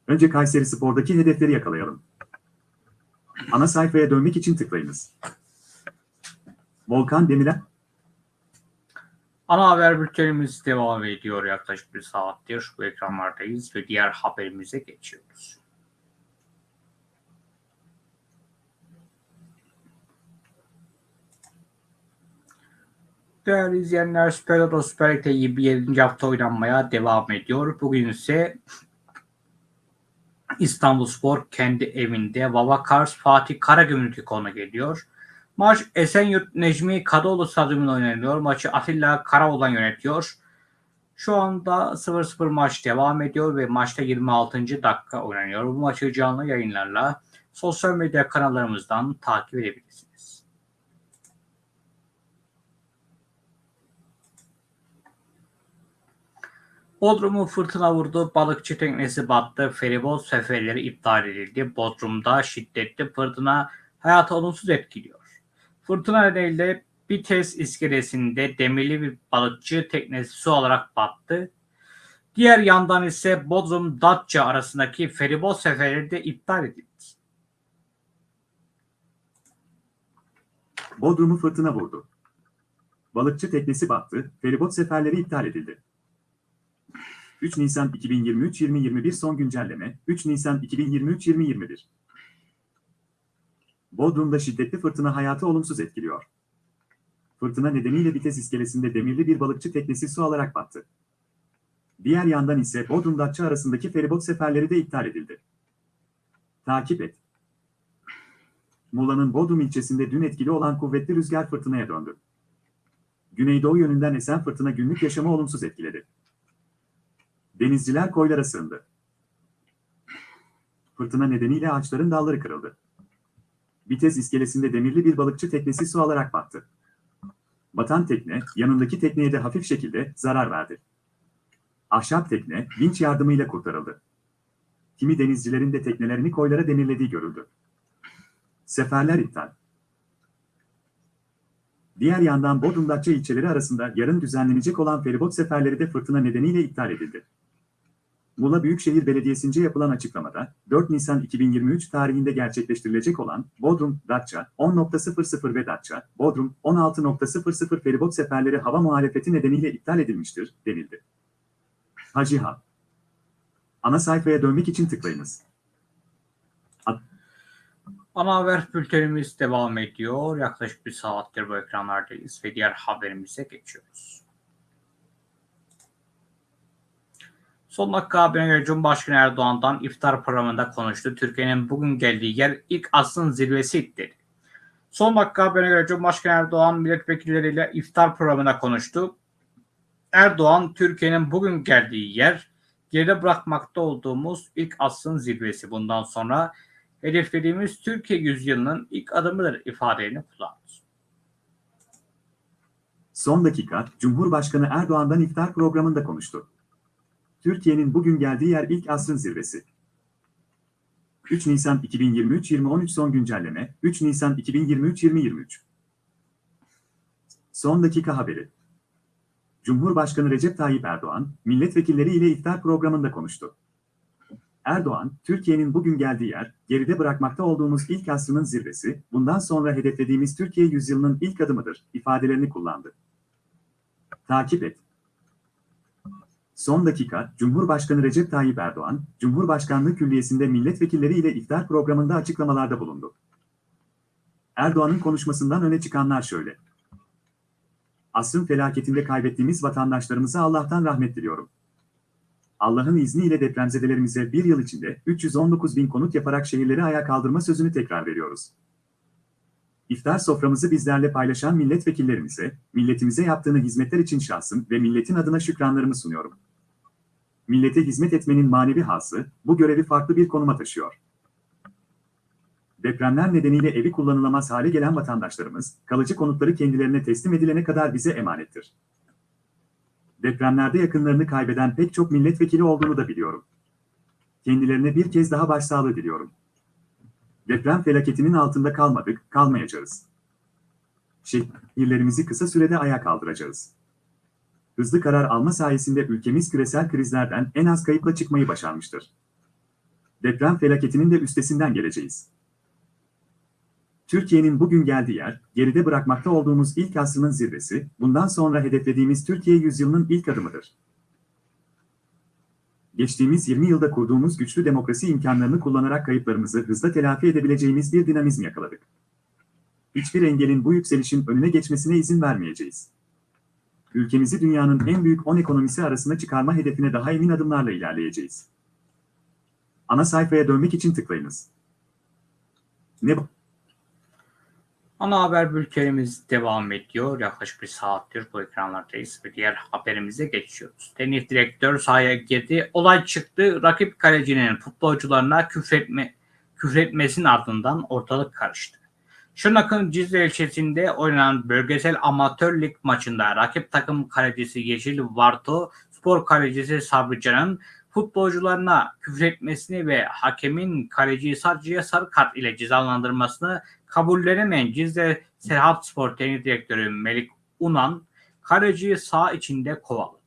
Önce Kayseri Spor'daki hedefleri yakalayalım. Ana sayfaya dönmek için tıklayınız. Volkan Demirel, Ana haber bültenimiz devam ediyor yaklaşık bir saattir. Bu ekranlardayız ve diğer haberimize geçiyoruz. Değerli izleyenler Süper Toto Süper Lig'de 27. hafta oynanmaya devam ediyor. Bugün ise İstanbulspor kendi evinde Vava Kars Fatih Karagümrük'ü konu geliyor. Maç Esenyurt Necmi Kadıoğlu stadyumunda oynanıyor. Maçı Atilla Karaoğlan yönetiyor. Şu anda 0-0 maç devam ediyor ve maçta 26. dakika oynanıyor. Bu maçı canlı yayınlarla sosyal medya kanallarımızdan takip edebilirsiniz. Bodrum'u fırtına vurdu, balıkçı teknesi battı, feribot seferleri iptal edildi. Bodrum'da şiddetli fırtına hayatı olumsuz etkiliyor. Fırtına nedeniyle Bites iskelesinde demirli bir balıkçı teknesi su alarak battı. Diğer yandan ise Bodrum Datça arasındaki feribot seferleri de iptal edildi. Bodrum'u fırtına vurdu. Balıkçı teknesi battı, feribot seferleri iptal edildi. 3 Nisan 2023-2021 son güncelleme 3 Nisan 2023-2021 Bodrum'da şiddetli fırtına hayatı olumsuz etkiliyor. Fırtına nedeniyle Vites iskelesinde demirli bir balıkçı teknesi su alarak battı. Diğer yandan ise Bodrum Datça arasındaki feribot seferleri de iptal edildi. Takip et. Muğla'nın Bodrum ilçesinde dün etkili olan kuvvetli rüzgar fırtınaya döndü. Güneydoğu yönünden esen fırtına günlük yaşamı olumsuz etkiledi. Denizciler koylara sığındı. Fırtına nedeniyle ağaçların dalları kırıldı. Vites iskelesinde demirli bir balıkçı teknesi su alarak battı. Batan tekne, yanındaki tekneye de hafif şekilde zarar verdi. Ahşap tekne, vinç yardımıyla kurtarıldı. Kimi denizcilerin de teknelerini koylara demirlediği görüldü. Seferler iptal. Diğer yandan Bodrum Datça ilçeleri arasında yarın düzenlenecek olan feribot seferleri de fırtına nedeniyle iptal edildi. Muğla Büyükşehir Belediyesi'nce yapılan açıklamada, 4 Nisan 2023 tarihinde gerçekleştirilecek olan Bodrum, Datça 10.00 ve Datça, Bodrum 16.00 feribot seferleri hava muhalefeti nedeniyle iptal edilmiştir, denildi. Hacı Ha. Ana sayfaya dönmek için tıklayınız. Ana haber bültenimiz devam ediyor. Yaklaşık bir saattir bu ekranlardayız ve diğer haberimize geçiyoruz. Son dakika haberine Cumhurbaşkanı Erdoğan'dan iftar programında konuştu. Türkiye'nin bugün geldiği yer ilk asrın zirvesi dedi. Son dakika haberine göre Cumhurbaşkanı Erdoğan milletvekilleriyle iftar programında konuştu. Erdoğan, Türkiye'nin bugün geldiği yer geride bırakmakta olduğumuz ilk asrın zirvesi. Bundan sonra hedeflediğimiz Türkiye yüzyılının ilk adımıdır ifadelerini kullandı. Son dakika, Cumhurbaşkanı Erdoğan'dan iftar programında konuştu. Türkiye'nin bugün geldiği yer ilk asrın zirvesi. 3 Nisan 2023-2013 son güncelleme, 3 Nisan 2023-2023. Son dakika haberi. Cumhurbaşkanı Recep Tayyip Erdoğan, milletvekilleri ile iftar programında konuştu. Erdoğan, Türkiye'nin bugün geldiği yer, geride bırakmakta olduğumuz ilk asrının zirvesi, bundan sonra hedeflediğimiz Türkiye yüzyılının ilk adımıdır, ifadelerini kullandı. Takip et. Son dakika, Cumhurbaşkanı Recep Tayyip Erdoğan, Cumhurbaşkanlığı Külliyesi'nde milletvekilleri ile iftar programında açıklamalarda bulundu. Erdoğan'ın konuşmasından öne çıkanlar şöyle. Asrın felaketinde kaybettiğimiz vatandaşlarımıza Allah'tan rahmet diliyorum. Allah'ın izniyle depremzedelerimize bir yıl içinde 319 bin konut yaparak şehirleri ayağa kaldırma sözünü tekrar veriyoruz. İftar soframızı bizlerle paylaşan milletvekillerimize, milletimize yaptığını hizmetler için şahsım ve milletin adına şükranlarımı sunuyorum. Millete hizmet etmenin manevi hası, bu görevi farklı bir konuma taşıyor. Depremler nedeniyle evi kullanılamaz hale gelen vatandaşlarımız, kalıcı konutları kendilerine teslim edilene kadar bize emanettir. Depremlerde yakınlarını kaybeden pek çok milletvekili olduğunu da biliyorum. Kendilerine bir kez daha başsağlığı diliyorum. Deprem felaketinin altında kalmadık, kalmayacağız. Şehirlerimizi kısa sürede ayağa kaldıracağız. Hızlı karar alma sayesinde ülkemiz küresel krizlerden en az kayıpla çıkmayı başarmıştır. Deprem felaketinin de üstesinden geleceğiz. Türkiye'nin bugün geldiği yer, geride bırakmakta olduğumuz ilk asrının zirvesi, bundan sonra hedeflediğimiz Türkiye yüzyılının ilk adımıdır. Geçtiğimiz 20 yılda kurduğumuz güçlü demokrasi imkanlarını kullanarak kayıplarımızı hızla telafi edebileceğimiz bir dinamizm yakaladık. Hiçbir engelin bu yükselişin önüne geçmesine izin vermeyeceğiz. Ülkemizi dünyanın en büyük 10 ekonomisi arasına çıkarma hedefine daha emin adımlarla ilerleyeceğiz. Ana sayfaya dönmek için tıklayınız. Ne bu? Ana haber bültenimiz devam ediyor. Yaklaşık bir saattir bu ekranlardayız ve diğer haberimize geçiyoruz. Teknik direktör sahaya girdi. Olay çıktı. Rakip kalecinin futbolcularına küfretme, küfretmesinin ardından ortalık karıştı. Şırnak'ın Cizre ilçesinde oynanan bölgesel amatör lig maçında rakip takım kalecisi Yeşil Varto, spor kalecisi Sabrican'ın futbolcularına küfretmesini ve hakemin kaleciyi sadece sarı kart ile cezalandırmasını kabullenemeyen Cizre Serhat Spor Teknik Direktörü Melik Unan kaleciyi sağ içinde kovaladı.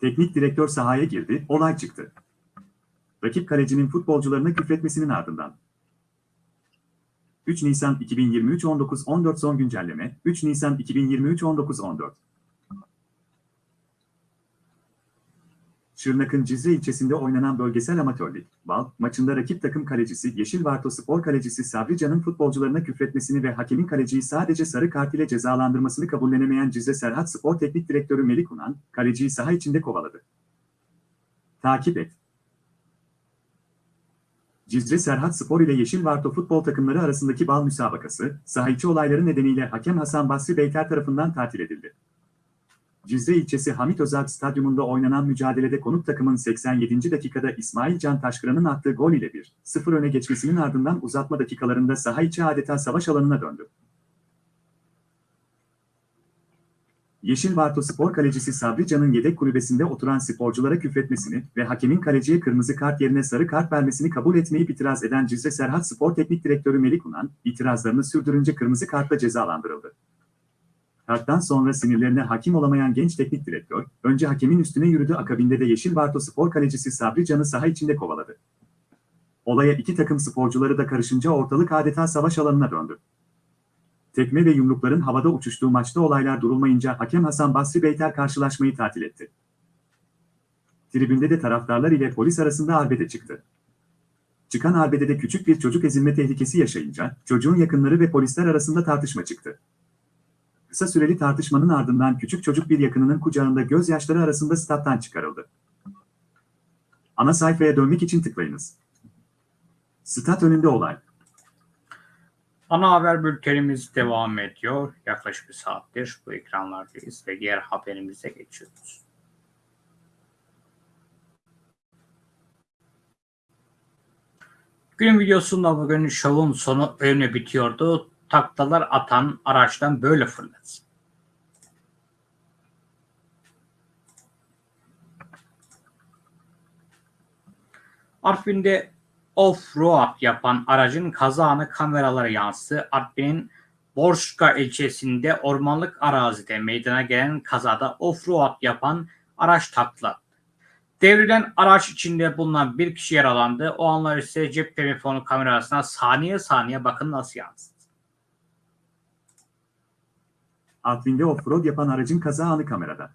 Teknik direktör sahaya girdi, olay çıktı. Rakip kalecinin futbolcularına küfretmesinin ardından. 3 Nisan 2023 19.14 son güncelleme, 3 Nisan 2023 19.14 Şırnak'ın Cizre ilçesinde oynanan bölgesel amatör lig, BAL, maçında rakip takım kalecisi Yeşil Varto Spor kalecisi Sabri Can'ın futbolcularına küfretmesini ve hakemin kaleciyi sadece sarı kart ile cezalandırmasını kabullenemeyen Cizre Serhat Spor Teknik Direktörü Melik Unan, kaleciyi saha içinde kovaladı. Takip et. Cizre Serhat Spor ile Yeşil Varto futbol takımları arasındaki bal müsabakası, saha içi olayları nedeniyle hakem Hasan Basri Beyker tarafından tatil edildi. Cizre ilçesi Hamit Özalp Stadyumunda oynanan mücadelede konuk takımın 87. dakikada İsmail Can Taşkıran'ın attığı gol ile 1-0 öne geçmesinin ardından uzatma dakikalarında saha adeta savaş alanına döndü. Yeşil Varto Spor kalecisi Sabri Can'ın yedek kulübesinde oturan sporculara küfretmesini ve hakemin kaleciye kırmızı kart yerine sarı kart vermesini kabul etmeyip itiraz eden Cizre Serhat Spor Teknik Direktörü Melik Unan, itirazlarını sürdürünce kırmızı kartla cezalandırıldı. Karttan sonra sinirlerine hakim olamayan genç teknik direktör, önce hakemin üstüne yürüdü akabinde de Yeşil Varto Spor kalecisi Sabri Can'ı saha içinde kovaladı. Olaya iki takım sporcuları da karışınca ortalık adeta savaş alanına döndü. Tekme ve yumrukların havada uçuştuğu maçta olaylar durulmayınca hakem Hasan Basri Beyter karşılaşmayı tatil etti. Tribünde de taraftarlar ile polis arasında arbede çıktı. Çıkan arbedede küçük bir çocuk ezilme tehlikesi yaşayınca çocuğun yakınları ve polisler arasında tartışma çıktı. Kısa süreli tartışmanın ardından küçük çocuk bir yakınının kucağında gözyaşları arasında stat'tan çıkarıldı. Ana sayfaya dönmek için tıklayınız. Stat önünde olay. Ana haber bültenimiz devam ediyor. Yaklaşık bir saattir bu ekranlardayız ve diğer haberimize geçiyoruz. Gün videosunda bugün şovun sonu öyle bitiyordu. Taklalar atan araçtan böyle fırladı. Artvin'de off-road yapan aracın kaza anı kameralara yansıdı. Artvin'in Borçka ilçesinde ormanlık arazide meydana gelen kazada off-road yapan araç takla. Devrilen araç içinde bulunan bir kişi yaralandı. O anlar ise cep telefonu kamerasına saniye saniye bakın nasıl yansıdı. Artvin'de offroad yapan aracın kaza anı kamerada.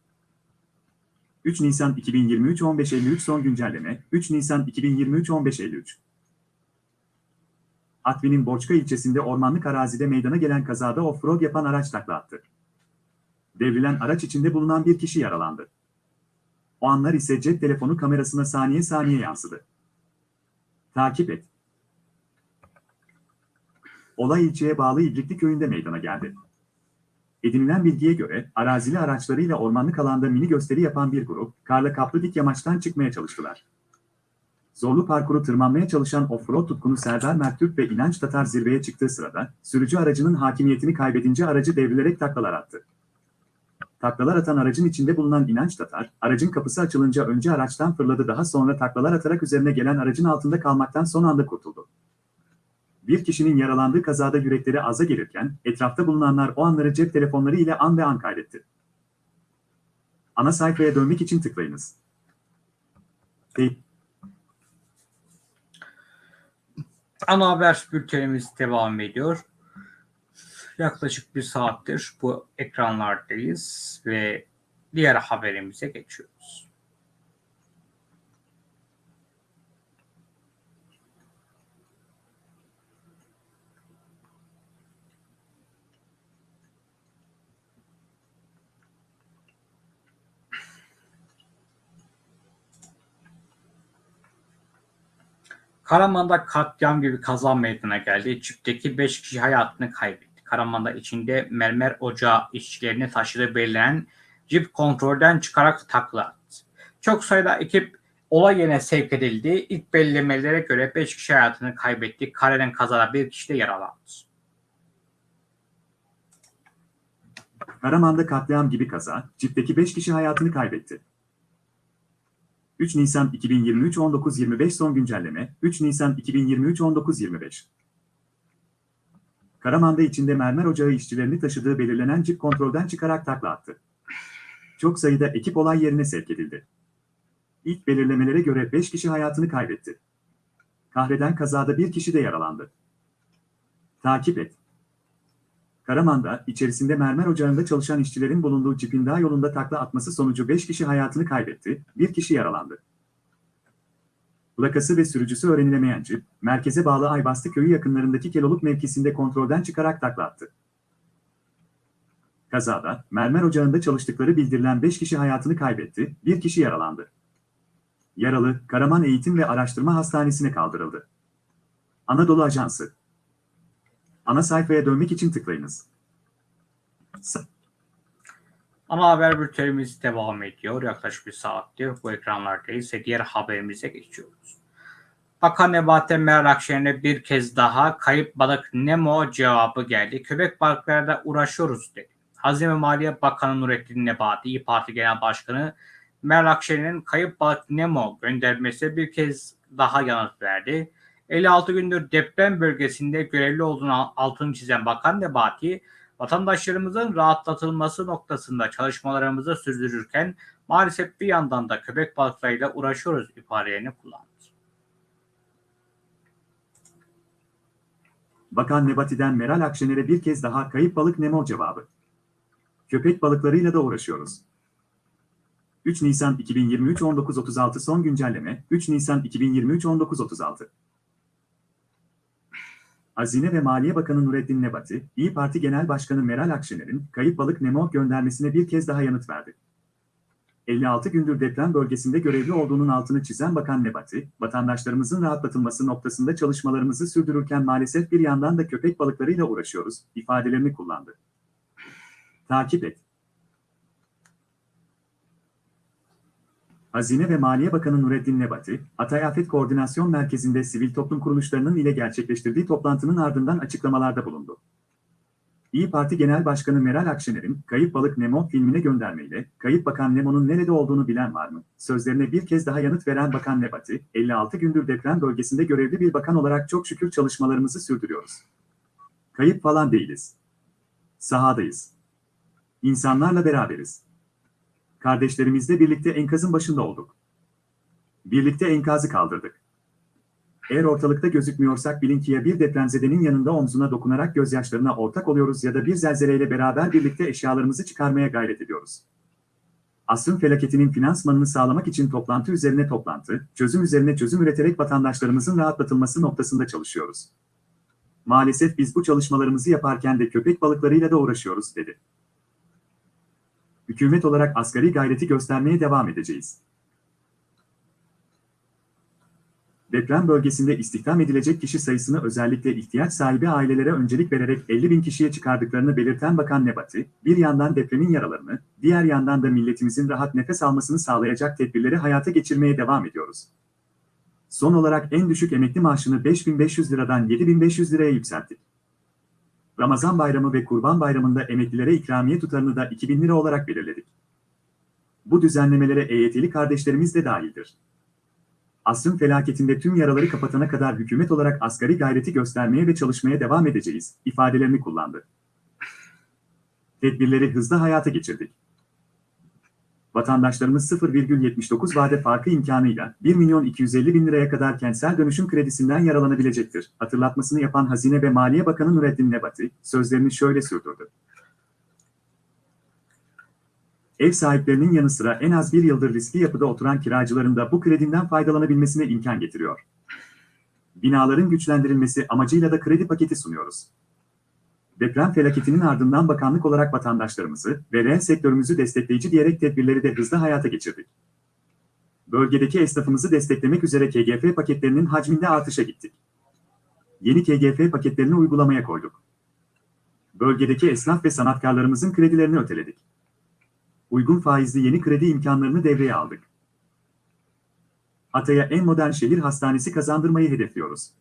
3 Nisan 2023 15.53 son güncelleme 3 Nisan 2023 15.53 Artvin'in Borçka ilçesinde ormanlık arazide meydana gelen kazada offroad yapan araç takla attı. Devrilen araç içinde bulunan bir kişi yaralandı. O anlar ise cep telefonu kamerasına saniye saniye yansıdı. Takip et. Olay ilçeye bağlı İbrikli köyünde meydana geldi. Edinilen bilgiye göre arazili araçlarıyla ormanlık alanda mini gösteri yapan bir grup, karla kaplı dik yamaçtan çıkmaya çalıştılar. Zorlu parkuru tırmanmaya çalışan offroad tutkunu Serdar Mertürk ve İnanç Tatar zirveye çıktığı sırada, sürücü aracının hakimiyetini kaybedince aracı devrilerek taklalar attı. Taklalar atan aracın içinde bulunan İnanç Tatar, aracın kapısı açılınca önce araçtan fırladı daha sonra taklalar atarak üzerine gelen aracın altında kalmaktan son anda kurtuldu. Bir kişinin yaralandığı kazada yürekleri aza gelirken, etrafta bulunanlar o anları cep telefonları ile an ve an kaydetti. Ana sayfaya dönmek için tıklayınız. Teyp Ana haber bültenimiz devam ediyor. Yaklaşık bir saattir bu ekranlardayız ve diğer haberimize geçiyoruz. Karaman'da katliam gibi kaza meydana geldi. Çiftdeki 5 kişi hayatını kaybetti. Karaman'da içinde mermer ocağı işçilerini taşıdığı belirlenen cip kontrolden çıkarak takla attı. Çok sayıda ekip olay yerine sevk edildi. İlk belirlemelere göre 5 kişi hayatını kaybetti. Kareden kazada bir kişi de yaralandı. Karaman'da katliam gibi kaza, çiftdeki 5 kişi hayatını kaybetti. 3 Nisan 2023 19.25 son güncelleme, 3 Nisan 2023 19.25 Karaman'da içinde mermer ocağı işçilerini taşıdığı belirlenen cip kontrolden çıkarak takla attı. Çok sayıda ekip olay yerine sevk edildi. İlk belirlemelere göre 5 kişi hayatını kaybetti. Kahreden kazada bir kişi de yaralandı. Takip et. Karaman'da içerisinde mermer ocağında çalışan işçilerin bulunduğu cipin dağ yolunda takla atması sonucu 5 kişi hayatını kaybetti, bir kişi yaralandı. Plakası ve sürücüsü öğrenilemeyen cip, merkeze bağlı Aybastı köyü yakınlarındaki Keloluk mevkisinde kontrolden çıkarak takla attı. Kazada, mermer ocağında çalıştıkları bildirilen 5 kişi hayatını kaybetti, bir kişi yaralandı. Yaralı, Karaman Eğitim ve Araştırma Hastanesi'ne kaldırıldı. Anadolu Ajansı Ana sayfaya dönmek için tıklayınız. Ana haber bültenimiz devam ediyor. Yaklaşık bir saattir bu ekranlardayız ve diğer haberimize geçiyoruz. Bakan Nebati Meral Akşener'e bir kez daha kayıp balık Nemo cevabı geldi. Köpek balıklarıyla uğraşıyoruz dedi. Hazine Maliye Bakanı Nurettin Nebati, İYİ Parti Genel Başkanı Meral Akşener'in kayıp balık Nemo göndermesi bir kez daha yanıt verdi. 56 gündür deprem bölgesinde görevli olduğunu altını çizen Bakan Nebati, vatandaşlarımızın rahatlatılması noktasında çalışmalarımızı sürdürürken maalesef bir yandan da köpek balıklarıyla uğraşıyoruz ifadelerini kullandı. Bakan Nebati'den Meral Akşener'e bir kez daha kayıp balık Nemo cevabı. Köpek balıklarıyla da uğraşıyoruz. 3 Nisan 2023 19.36 son güncelleme 3 Nisan 2023 19.36 Hazine ve Maliye Bakanı Nurettin Nebati, İyi Parti Genel Başkanı Meral Akşener'in kayıp balık Nemo göndermesine bir kez daha yanıt verdi. 56 gündür deprem bölgesinde görevli olduğunun altını çizen Bakan Nebati, vatandaşlarımızın rahatlatılması noktasında çalışmalarımızı sürdürürken maalesef bir yandan da köpek balıklarıyla uğraşıyoruz, ifadelerini kullandı. Takip et. Hazine ve Maliye Bakanı Nurettin Nebati, Hatay Afet Koordinasyon Merkezi'nde sivil toplum kuruluşlarının ile gerçekleştirdiği toplantının ardından açıklamalarda bulundu. İyi Parti Genel Başkanı Meral Akşener'in Kayıp Balık Nemo filmine göndermeyle Kayıp Bakan Nemo'nun nerede olduğunu bilen var mı? Sözlerine bir kez daha yanıt veren Bakan Nebati, 56 gündür deprem bölgesinde görevli bir bakan olarak çok şükür çalışmalarımızı sürdürüyoruz. Kayıp falan değiliz. Sahadayız. İnsanlarla beraberiz. Kardeşlerimizle birlikte enkazın başında olduk. Birlikte enkazı kaldırdık. Eğer ortalıkta gözükmüyorsak bilin ki ya bir depremzedenin yanında omzuna dokunarak gözyaşlarına ortak oluyoruz ya da bir zelzeleyle beraber birlikte eşyalarımızı çıkarmaya gayret ediyoruz. Asrın felaketinin finansmanını sağlamak için toplantı üzerine toplantı, çözüm üzerine çözüm üreterek vatandaşlarımızın rahatlatılması noktasında çalışıyoruz. Maalesef biz bu çalışmalarımızı yaparken de köpek balıklarıyla da uğraşıyoruz, dedi. Hükümet olarak asgari gayreti göstermeye devam edeceğiz. Deprem bölgesinde istihdam edilecek kişi sayısını özellikle ihtiyaç sahibi ailelere öncelik vererek 50 bin kişiye çıkardıklarını belirten Bakan Nebati, bir yandan depremin yaralarını, diğer yandan da milletimizin rahat nefes almasını sağlayacak tedbirleri hayata geçirmeye devam ediyoruz. Son olarak en düşük emekli maaşını 5500 liradan 7500 liraya yükselttik. Ramazan bayramı ve Kurban bayramında emeklilere ikramiye tutarını da 2000 lira olarak belirledik. Bu düzenlemelere EYT'li kardeşlerimiz de dahildir. Asrın felaketinde tüm yaraları kapatana kadar hükümet olarak asgari gayreti göstermeye ve çalışmaya devam edeceğiz, ifadelerini kullandı. Tedbirleri hızlı hayata geçirdik. Vatandaşlarımız 0,79 vade farkı imkanıyla 1 milyon 250 bin liraya kadar kentsel dönüşüm kredisinden yaralanabilecektir. Hatırlatmasını yapan Hazine ve Maliye Bakanı Nurettin Nebati, sözlerini şöyle sürdürdü. Ev sahiplerinin yanı sıra en az bir yıldır riskli yapıda oturan kiracıların da bu krediden faydalanabilmesine imkan getiriyor. Binaların güçlendirilmesi amacıyla da kredi paketi sunuyoruz. Deprem felaketinin ardından bakanlık olarak vatandaşlarımızı ve reel sektörümüzü destekleyici diyerek tedbirleri de hızlı hayata geçirdik. Bölgedeki esnafımızı desteklemek üzere KGF paketlerinin hacminde artışa gittik. Yeni KGF paketlerini uygulamaya koyduk. Bölgedeki esnaf ve sanatkarlarımızın kredilerini öteledik. Uygun faizli yeni kredi imkanlarını devreye aldık. Hatay'a en modern şehir hastanesi kazandırmayı hedefliyoruz.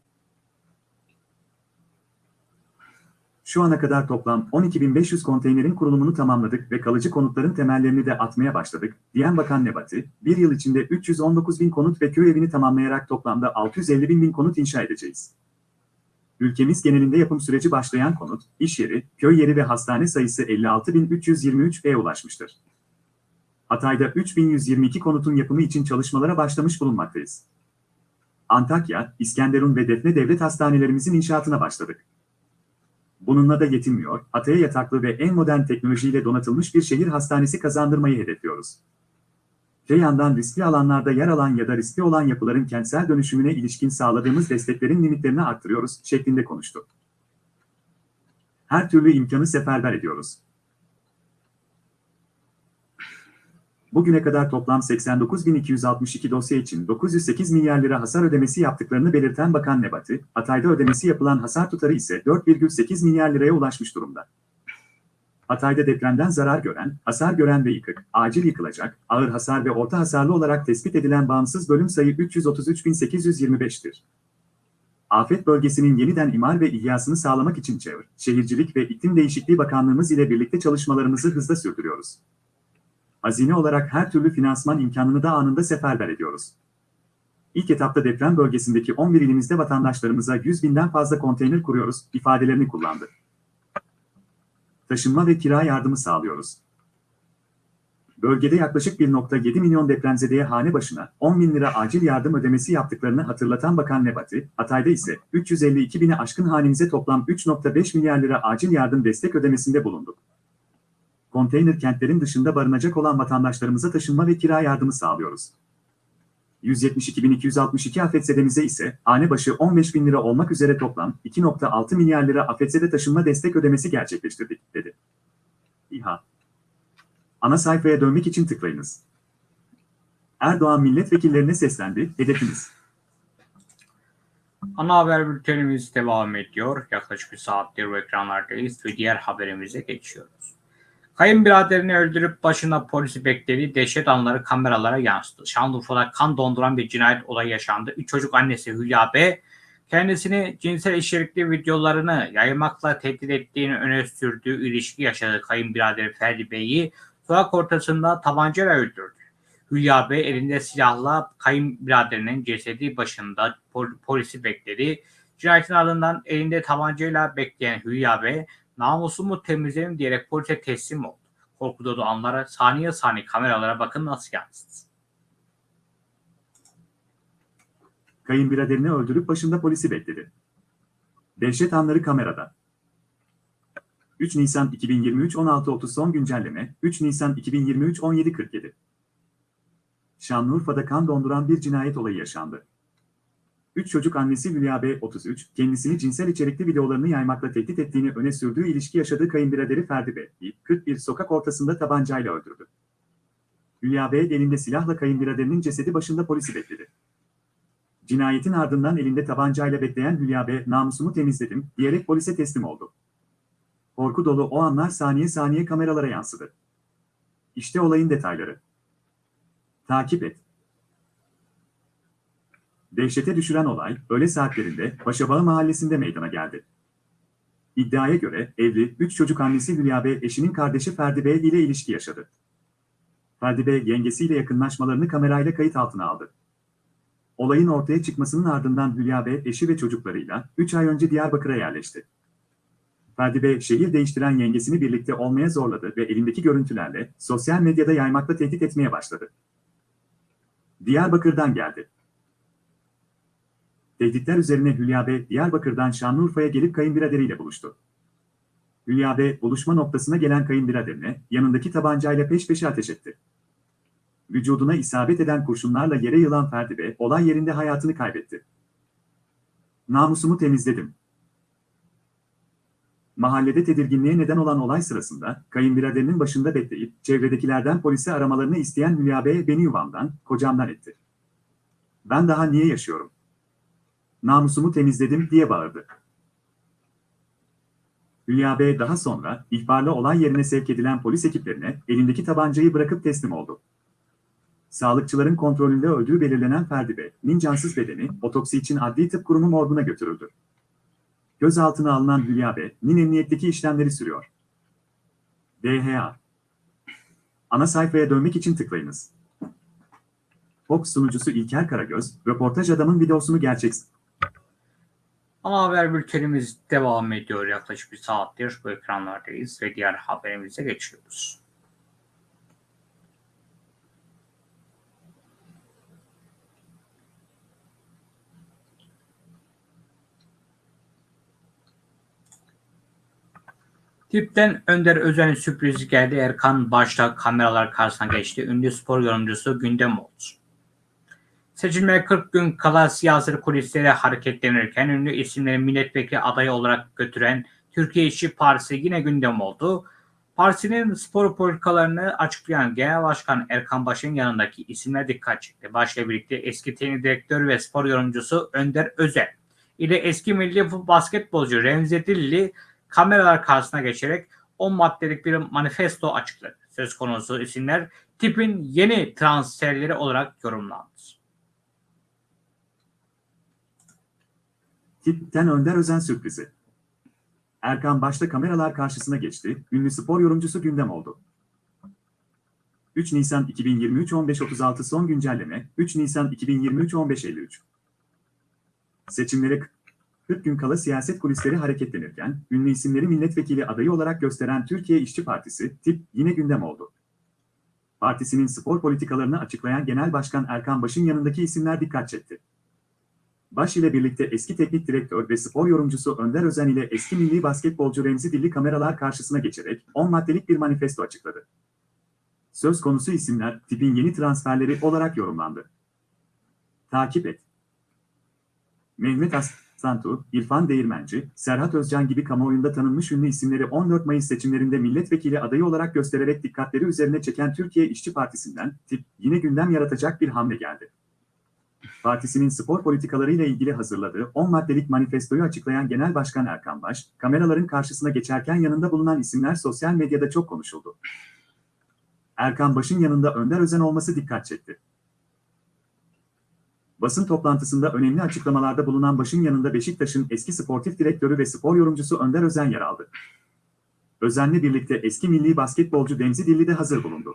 Şu ana kadar toplam 12.500 konteynerin kurulumunu tamamladık ve kalıcı konutların temellerini de atmaya başladık, diyen Bakan Nebati, bir yıl içinde 319.000 konut ve köy evini tamamlayarak toplamda 650.000 bin konut inşa edeceğiz. Ülkemiz genelinde yapım süreci başlayan konut, iş yeri, köy yeri ve hastane sayısı 56.323'e ulaşmıştır. Hatay'da 3.122 konutun yapımı için çalışmalara başlamış bulunmaktayız. Antakya, İskenderun ve Defne Devlet Hastanelerimizin inşaatına başladık. Bununla da yetinmiyor, Hatay'a yataklı ve en modern teknolojiyle donatılmış bir şehir hastanesi kazandırmayı hedefliyoruz. Öte yandan riskli alanlarda yer alan ya da riskli olan yapıların kentsel dönüşümüne ilişkin sağladığımız desteklerin limitlerini arttırıyoruz şeklinde konuştu. Her türlü imkanı seferber ediyoruz. Bugüne kadar toplam 89.262 dosya için 908 milyar lira hasar ödemesi yaptıklarını belirten Bakan Nebati, Hatay'da ödemesi yapılan hasar tutarı ise 4,8 milyar liraya ulaşmış durumda. Hatay'da depremden zarar gören, hasar gören ve yıkık, acil yıkılacak, ağır hasar ve orta hasarlı olarak tespit edilen bağımsız bölüm sayı 333.825'tir. Afet bölgesinin yeniden imar ve ihyasını sağlamak için Çevre, Şehircilik ve İklim Değişikliği Bakanlığımız ile birlikte çalışmalarımızı hızla sürdürüyoruz. Hazine olarak her türlü finansman imkanını da anında seferber ediyoruz. İlk etapta deprem bölgesindeki 11 ilimizde vatandaşlarımıza 100 binden fazla konteyner kuruyoruz ifadelerini kullandı. Taşınma ve kira yardımı sağlıyoruz. Bölgede yaklaşık 1.7 milyon depremzedeye hane başına 10 bin lira acil yardım ödemesi yaptıklarını hatırlatan Bakan Nebati, Hatay'da ise 352 bini aşkın hanemize toplam 3.5 milyar lira acil yardım destek ödemesinde bulunduk konteyner kentlerin dışında barınacak olan vatandaşlarımıza taşınma ve kira yardımı sağlıyoruz. 172.262 afetzedemize ise hane başı 15 bin lira olmak üzere toplam 2.6 milyar lira afetzede taşınma destek ödemesi gerçekleştirdik, dedi. İHA Ana sayfaya dönmek için tıklayınız. Erdoğan milletvekillerine seslendi, hedefimiz. Ana haber bültenimiz devam ediyor. Yaklaşık bir saattir bu ekranlardayız ve diğer haberimize geçiyoruz. Kayınbiraderini öldürüp başına polisi beklediği dehşet anları kameralara yansıdı. Şanlıurfa'da kan donduran bir cinayet olayı yaşandı. Üç çocuk annesi Hülya B. kendisini cinsel içerikli videolarını yaymakla tehdit ettiğini öne sürdüğü ilişki yaşadığı kayınbiraderi Ferdi Bey'i sokak ortasında tabancayla öldürdü. Hülya Bey elinde silahla kayınbiraderinin cesedi başında pol- polisi bekledi. Cinayetin ardından elinde tabancayla bekleyen Hülya Bey namusumu temizlerim diyerek polise teslim oldu. Korku dolu anlara saniye saniye kameralara bakın nasıl yansıdı. Kayınbiraderini öldürüp başında polisi bekledi. Dehşet anları kamerada. 3 Nisan 2023 16.30 son güncelleme, 3 Nisan 2023 17.47. Şanlıurfa'da kan donduran bir cinayet olayı yaşandı. Üç çocuk annesi Hülya B. 33, kendisini cinsel içerikli videolarını yaymakla tehdit ettiğini öne sürdüğü ilişki yaşadığı kayınbiraderi Ferdi B. 41 sokak ortasında tabancayla öldürdü. Hülya B. elinde silahla kayınbiraderinin cesedi başında polisi bekledi. Cinayetin ardından elinde tabancayla bekleyen Hülya B. namusumu temizledim diyerek polise teslim oldu. Korku dolu o anlar saniye saniye kameralara yansıdı. İşte olayın detayları. Takip et. Dehşete düşüren olay, öğle saatlerinde Paşabağ mahallesinde meydana geldi. İddiaya göre evli, üç çocuk annesi Hülya Bey eşinin kardeşi Ferdi Bey ile ilişki yaşadı. Ferdi Bey yengesiyle yakınlaşmalarını kamerayla kayıt altına aldı. Olayın ortaya çıkmasının ardından Hülya Bey eşi ve çocuklarıyla 3 ay önce Diyarbakır'a yerleşti. Ferdi Bey şehir değiştiren yengesini birlikte olmaya zorladı ve elindeki görüntülerle sosyal medyada yaymakla tehdit etmeye başladı. Diyarbakır'dan geldi. Tehditler üzerine Hülya Bey, Diyarbakır'dan Şanlıurfa'ya gelip kayınbiraderiyle buluştu. Hülya Bey, buluşma noktasına gelen kayınbiraderine yanındaki tabancayla peş peşe ateş etti. Vücuduna isabet eden kurşunlarla yere yılan Ferdi Bey, olay yerinde hayatını kaybetti. Namusumu temizledim. Mahallede tedirginliğe neden olan olay sırasında kayınbiraderinin başında bekleyip çevredekilerden polisi aramalarını isteyen Hülya Bey beni yuvamdan, kocamdan etti. Ben daha niye yaşıyorum? Namusumu temizledim diye bağırdı. Hülya Bey daha sonra ihbarla olay yerine sevk edilen polis ekiplerine elindeki tabancayı bırakıp teslim oldu. Sağlıkçıların kontrolünde öldüğü belirlenen Ferdi Bey'in cansız bedeni otopsi için Adli Tıp Kurumu morguna götürüldü. Gözaltına alınan Hülya Bey'in emniyetteki işlemleri sürüyor. DHA Ana sayfaya dönmek için tıklayınız. Fox sunucusu İlker Karagöz, röportaj adamın videosunu gerçek Ana haber bültenimiz devam ediyor. Yaklaşık bir saattir bu ekranlardayız ve diğer haberimize geçiyoruz. Tipten Önder Özen'in sürprizi geldi. Erkan başta kameralar karşısına geçti. Ünlü spor yorumcusu gündem oldu. Seçilmeye 40 gün kala siyasi kulisleri hareketlenirken ünlü isimleri milletvekili adayı olarak götüren Türkiye İşçi Partisi yine gündem oldu. Partinin spor politikalarını açıklayan Genel Başkan Erkan Baş'ın yanındaki isimler dikkat çekti. Başla birlikte eski teknik direktör ve spor yorumcusu Önder Özel ile eski milli basketbolcu Remzi Dilli kameralar karşısına geçerek 10 maddelik bir manifesto açıkladı. Söz konusu isimler tipin yeni transferleri olarak yorumlandı. Tipten Önder Özen sürprizi. Erkan başta kameralar karşısına geçti, ünlü spor yorumcusu gündem oldu. 3 Nisan 2023 15.36 son güncelleme, 3 Nisan 2023 15.53. Seçimlere 40 gün kala siyaset kulisleri hareketlenirken, ünlü isimleri milletvekili adayı olarak gösteren Türkiye İşçi Partisi, tip yine gündem oldu. Partisinin spor politikalarını açıklayan Genel Başkan Erkan Baş'ın yanındaki isimler dikkat çekti. Baş ile birlikte eski teknik direktör ve spor yorumcusu Önder Özen ile eski milli basketbolcu Remzi Dilli kameralar karşısına geçerek 10 maddelik bir manifesto açıkladı. Söz konusu isimler tipin yeni transferleri olarak yorumlandı. Takip et. Mehmet Aslantu, İrfan Değirmenci, Serhat Özcan gibi kamuoyunda tanınmış ünlü isimleri 14 Mayıs seçimlerinde milletvekili adayı olarak göstererek dikkatleri üzerine çeken Türkiye İşçi Partisi'nden tip yine gündem yaratacak bir hamle geldi. Partisinin spor politikalarıyla ilgili hazırladığı 10 maddelik manifestoyu açıklayan Genel Başkan Erkan Baş, kameraların karşısına geçerken yanında bulunan isimler sosyal medyada çok konuşuldu. Erkan Baş'ın yanında Önder Özen olması dikkat çekti. Basın toplantısında önemli açıklamalarda bulunan Baş'ın yanında Beşiktaş'ın eski sportif direktörü ve spor yorumcusu Önder Özen yer aldı. Özen'le birlikte eski milli basketbolcu Remzi Dilli de hazır bulundu.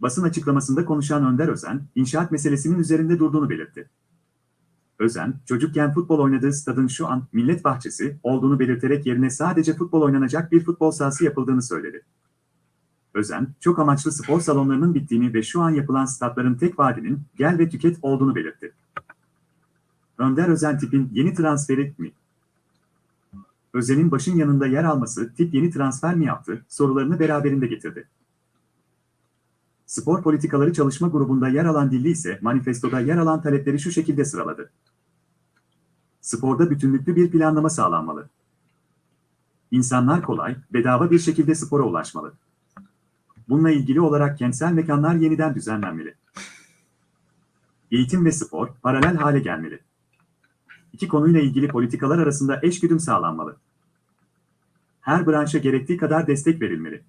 Basın açıklamasında konuşan Önder Özen, inşaat meselesinin üzerinde durduğunu belirtti. Özen, çocukken futbol oynadığı stadın şu an millet bahçesi olduğunu belirterek yerine sadece futbol oynanacak bir futbol sahası yapıldığını söyledi. Özen, çok amaçlı spor salonlarının bittiğini ve şu an yapılan statların tek vaadinin gel ve tüket olduğunu belirtti. Önder Özen tipin yeni transferi mi? Özen'in başın yanında yer alması tip yeni transfer mi yaptı sorularını beraberinde getirdi. Spor Politikaları Çalışma Grubu'nda yer alan Dilli ise manifestoda yer alan talepleri şu şekilde sıraladı. Sporda bütünlüklü bir planlama sağlanmalı. İnsanlar kolay, bedava bir şekilde spora ulaşmalı. Bununla ilgili olarak kentsel mekanlar yeniden düzenlenmeli. Eğitim ve spor paralel hale gelmeli. İki konuyla ilgili politikalar arasında eşgüdüm sağlanmalı. Her branşa gerektiği kadar destek verilmeli.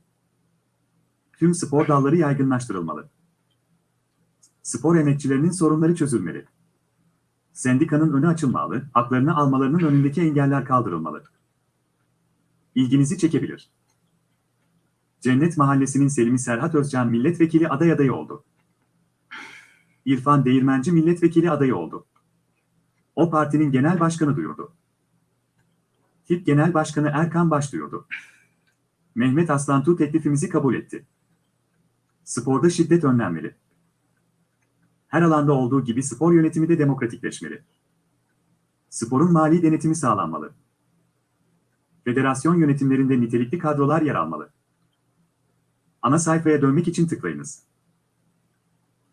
Tüm spor dalları yaygınlaştırılmalı. Spor emekçilerinin sorunları çözülmeli. Sendikanın önü açılmalı, haklarını almalarının önündeki engeller kaldırılmalı. İlginizi çekebilir. Cennet Mahallesi'nin Selimi Serhat Özcan milletvekili aday adayı oldu. İrfan Değirmenci milletvekili adayı oldu. O partinin genel başkanı duyurdu. TİP Genel Başkanı Erkan Baş duyurdu. Mehmet Aslantu teklifimizi kabul etti. Sporda şiddet önlenmeli. Her alanda olduğu gibi spor yönetimi de demokratikleşmeli. Sporun mali denetimi sağlanmalı. Federasyon yönetimlerinde nitelikli kadrolar yer almalı. Ana sayfaya dönmek için tıklayınız.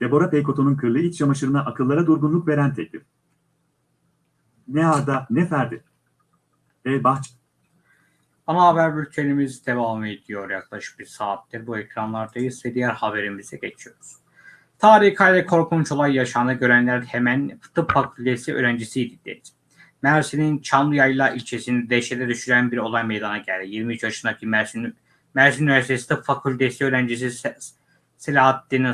Deborah Peykoto'nun kırlı iç çamaşırına akıllara durgunluk veren teklif. Ne Arda ne Ferdi. E. Bahç, Ana haber bültenimiz devam ediyor yaklaşık bir saattir. Bu ekranlardayız ve diğer haberimize geçiyoruz. Tarihi kayda korkunç olay yaşandı. Görenler hemen tıp fakültesi öğrencisiydi dedi. Mersin'in Çamlıyayla ilçesini dehşete düşüren bir olay meydana geldi. 23 yaşındaki Mersin, Mersin Üniversitesi Tıp Fakültesi öğrencisi Se- Selahattin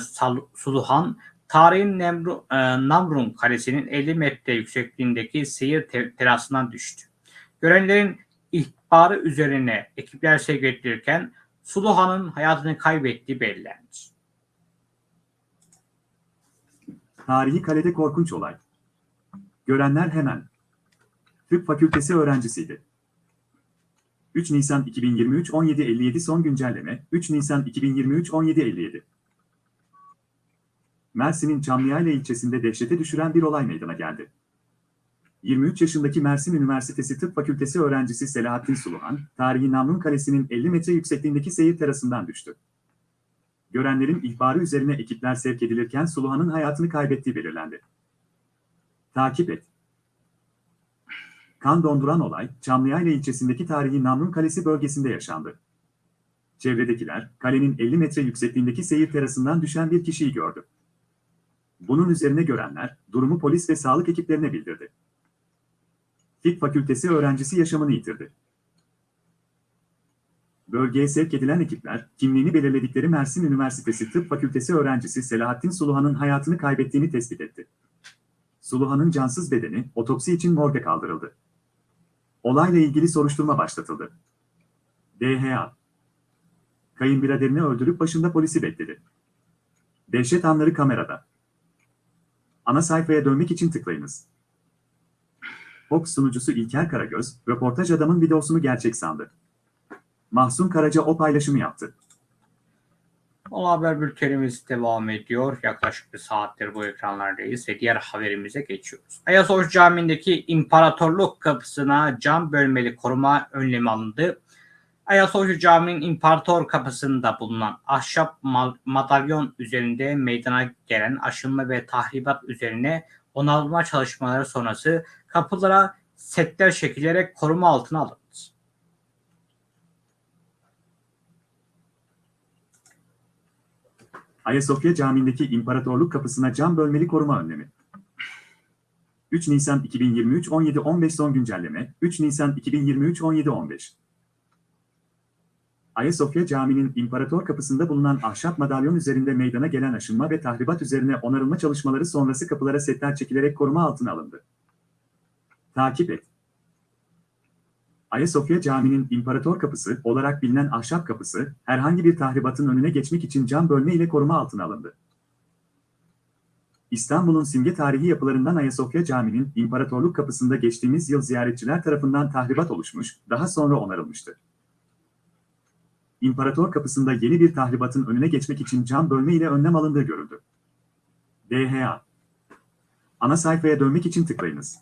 Suluhan, tarihin Nemru, e, Namrun Kalesi'nin 50 metre yüksekliğindeki seyir te- terasından düştü. Görenlerin ihbarı üzerine ekipler sevk Suluhan'ın hayatını kaybettiği belirlendi. tarihi kalede korkunç olay. Görenler hemen. Tıp fakültesi öğrencisiydi. 3 Nisan 2023 17.57 son güncelleme 3 Nisan 2023 17.57 Mersin'in Çamlıyayla ilçesinde dehşete düşüren bir olay meydana geldi. 23 yaşındaki Mersin Üniversitesi Tıp Fakültesi öğrencisi Selahattin Suluhan, tarihi Namrun Kalesi'nin 50 metre yüksekliğindeki seyir terasından düştü. Görenlerin ihbarı üzerine ekipler sevk edilirken Suluhan'ın hayatını kaybettiği belirlendi. Takip et. Kan donduran olay, Çamlıyayla ilçesindeki tarihi Namrun Kalesi bölgesinde yaşandı. Çevredekiler, kalenin 50 metre yüksekliğindeki seyir terasından düşen bir kişiyi gördü. Bunun üzerine görenler, durumu polis ve sağlık ekiplerine bildirdi. Tıp fakültesi öğrencisi yaşamını yitirdi. Bölgeye sevk edilen ekipler, kimliğini belirledikleri Mersin Üniversitesi Tıp Fakültesi öğrencisi Selahattin Suluhan'ın hayatını kaybettiğini tespit etti. Suluhan'ın cansız bedeni otopsi için morga kaldırıldı. Olayla ilgili soruşturma başlatıldı. DHA Kayınbiraderini öldürüp başında polisi bekledi. Dehşet anları kamerada. Ana sayfaya dönmek için tıklayınız. Fox sunucusu İlker Karagöz, röportaj adamın videosunu gerçek sandı. Mahsun Karaca o paylaşımı yaptı. Ana haber bültenimiz devam ediyor. Yaklaşık bir saattir bu ekranlardayız ve diğer haberimize geçiyoruz. Ayasofya Camii'ndeki İmparatorluk Kapısı'na cam bölmeli koruma önlemi alındı. Ayasofya Camii'nin İmparator Kapısı'nda bulunan ahşap ma- madalyon üzerinde meydana gelen aşınma ve tahribat üzerine onarılma çalışmaları sonrası kapılara setler çekilerek koruma altına alındı. Ayasofya Camii'ndeki İmparatorluk Kapısı'na cam bölmeli koruma önlemi. 3 Nisan 2023 17-15 son güncelleme 3 Nisan 2023 17-15 Ayasofya Camii'nin İmparator Kapısı'nda bulunan ahşap madalyon üzerinde meydana gelen aşınma ve tahribat üzerine onarılma çalışmaları sonrası kapılara setler çekilerek koruma altına alındı. Takip et. Ayasofya Camii'nin İmparator Kapısı olarak bilinen ahşap kapısı, herhangi bir tahribatın önüne geçmek için cam bölme ile koruma altına alındı. İstanbul'un simge tarihi yapılarından Ayasofya Camii'nin İmparatorluk Kapısı'nda geçtiğimiz yıl ziyaretçiler tarafından tahribat oluşmuş, daha sonra onarılmıştı. İmparator Kapısı'nda yeni bir tahribatın önüne geçmek için cam bölme ile önlem alındığı görüldü. DHA Ana sayfaya dönmek için tıklayınız.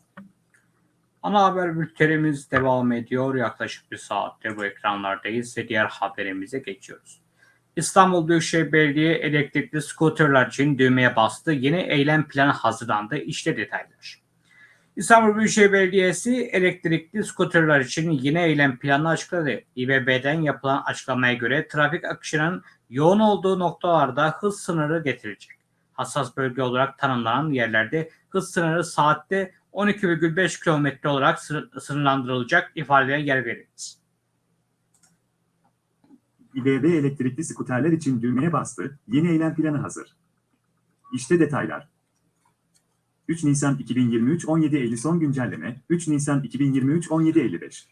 Ana haber bültenimiz devam ediyor. Yaklaşık bir saattir bu ekranlardayız ve diğer haberimize geçiyoruz. İstanbul Büyükşehir Belediye elektrikli skuterler için düğmeye bastı. Yeni eylem planı hazırlandı. İşte detaylar. İstanbul Büyükşehir Belediyesi elektrikli skuterler için yeni eylem planını açıkladı. İBB'den yapılan açıklamaya göre trafik akışının yoğun olduğu noktalarda hız sınırı getirilecek. Hassas bölge olarak tanımlanan yerlerde hız sınırı saatte 12,5 kilometre olarak sınır- sınırlandırılacak ifadeye yer verildi. İBB elektrikli skuterler için düğmeye bastı, yeni eylem planı hazır. İşte detaylar. 3 Nisan 2023 17.50 son güncelleme 3 Nisan 2023 17.55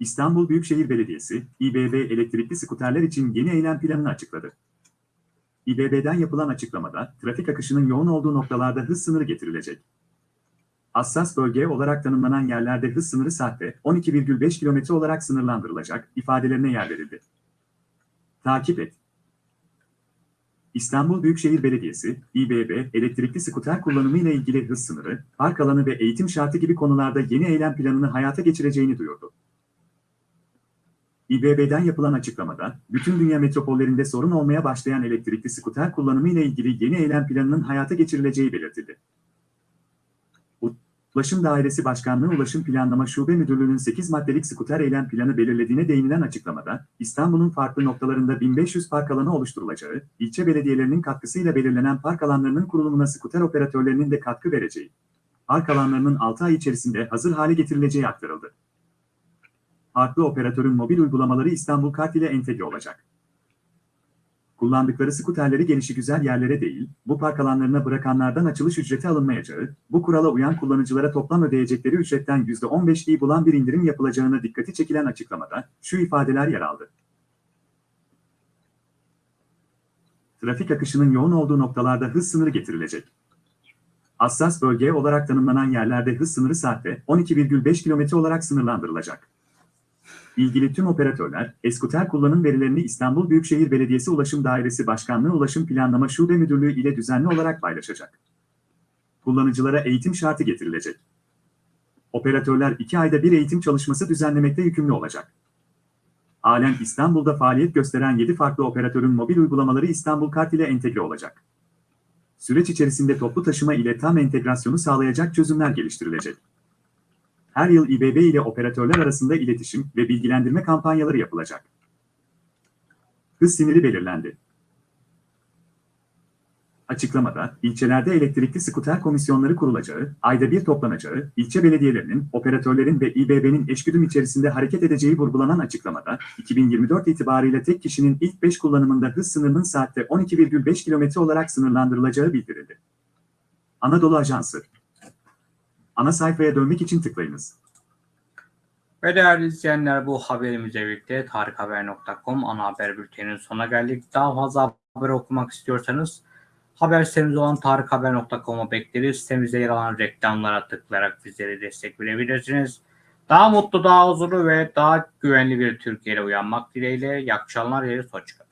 İstanbul Büyükşehir Belediyesi, İBB elektrikli skuterler için yeni eylem planını açıkladı. İBB'den yapılan açıklamada, trafik akışının yoğun olduğu noktalarda hız sınırı getirilecek. Hassas bölge olarak tanımlanan yerlerde hız sınırı saatte 12,5 km olarak sınırlandırılacak ifadelerine yer verildi. Takip et. İstanbul Büyükşehir Belediyesi, İBB, elektrikli skuter kullanımı ile ilgili hız sınırı, park alanı ve eğitim şartı gibi konularda yeni eylem planını hayata geçireceğini duyurdu. İBB'den yapılan açıklamada, bütün dünya metropollerinde sorun olmaya başlayan elektrikli skuter kullanımı ile ilgili yeni eylem planının hayata geçirileceği belirtildi. Ulaşım Dairesi Başkanlığı Ulaşım Planlama Şube Müdürlüğü'nün 8 maddelik skuter eylem planı belirlediğine değinilen açıklamada, İstanbul'un farklı noktalarında 1500 park alanı oluşturulacağı, ilçe belediyelerinin katkısıyla belirlenen park alanlarının kurulumuna skuter operatörlerinin de katkı vereceği, park alanlarının 6 ay içerisinde hazır hale getirileceği aktarıldı. Farklı operatörün mobil uygulamaları İstanbul Kart ile entegre olacak. Kullandıkları skuterleri gelişigüzel yerlere değil, bu park alanlarına bırakanlardan açılış ücreti alınmayacağı, bu kurala uyan kullanıcılara toplam ödeyecekleri ücretten %15'liği bulan bir indirim yapılacağına dikkati çekilen açıklamada şu ifadeler yer aldı. Trafik akışının yoğun olduğu noktalarda hız sınırı getirilecek. Hassas bölge olarak tanımlanan yerlerde hız sınırı saatte 12,5 km olarak sınırlandırılacak. İlgili tüm operatörler, eskuter kullanım verilerini İstanbul Büyükşehir Belediyesi Ulaşım Dairesi Başkanlığı Ulaşım Planlama Şube Müdürlüğü ile düzenli olarak paylaşacak. Kullanıcılara eğitim şartı getirilecek. Operatörler 2 ayda bir eğitim çalışması düzenlemekte yükümlü olacak. Halen İstanbul'da faaliyet gösteren 7 farklı operatörün mobil uygulamaları İstanbul Kart ile entegre olacak. Süreç içerisinde toplu taşıma ile tam entegrasyonu sağlayacak çözümler geliştirilecek. Her yıl İBB ile operatörler arasında iletişim ve bilgilendirme kampanyaları yapılacak. Hız siniri belirlendi. Açıklamada, ilçelerde elektrikli skuter komisyonları kurulacağı, ayda bir toplanacağı, ilçe belediyelerinin, operatörlerin ve İBB'nin eşgüdüm içerisinde hareket edeceği vurgulanan açıklamada, 2024 itibariyle tek kişinin ilk 5 kullanımında hız sınırının saatte 12,5 km olarak sınırlandırılacağı bildirildi. Anadolu Ajansı Ana sayfaya dönmek için tıklayınız. Ve değerli izleyenler bu haberimizle birlikte tarikhaber.com ana haber bülteninin sonuna geldik. Daha fazla haber okumak istiyorsanız haber sitemiz olan tarikhaber.com'a bekleriz. Sitemizde yer alan reklamlara tıklayarak bizlere destek verebilirsiniz. Daha mutlu, daha huzurlu ve daha güvenli bir Türkiye'yle uyanmak dileğiyle. İyi akşamlar, yeri hoşçakalın.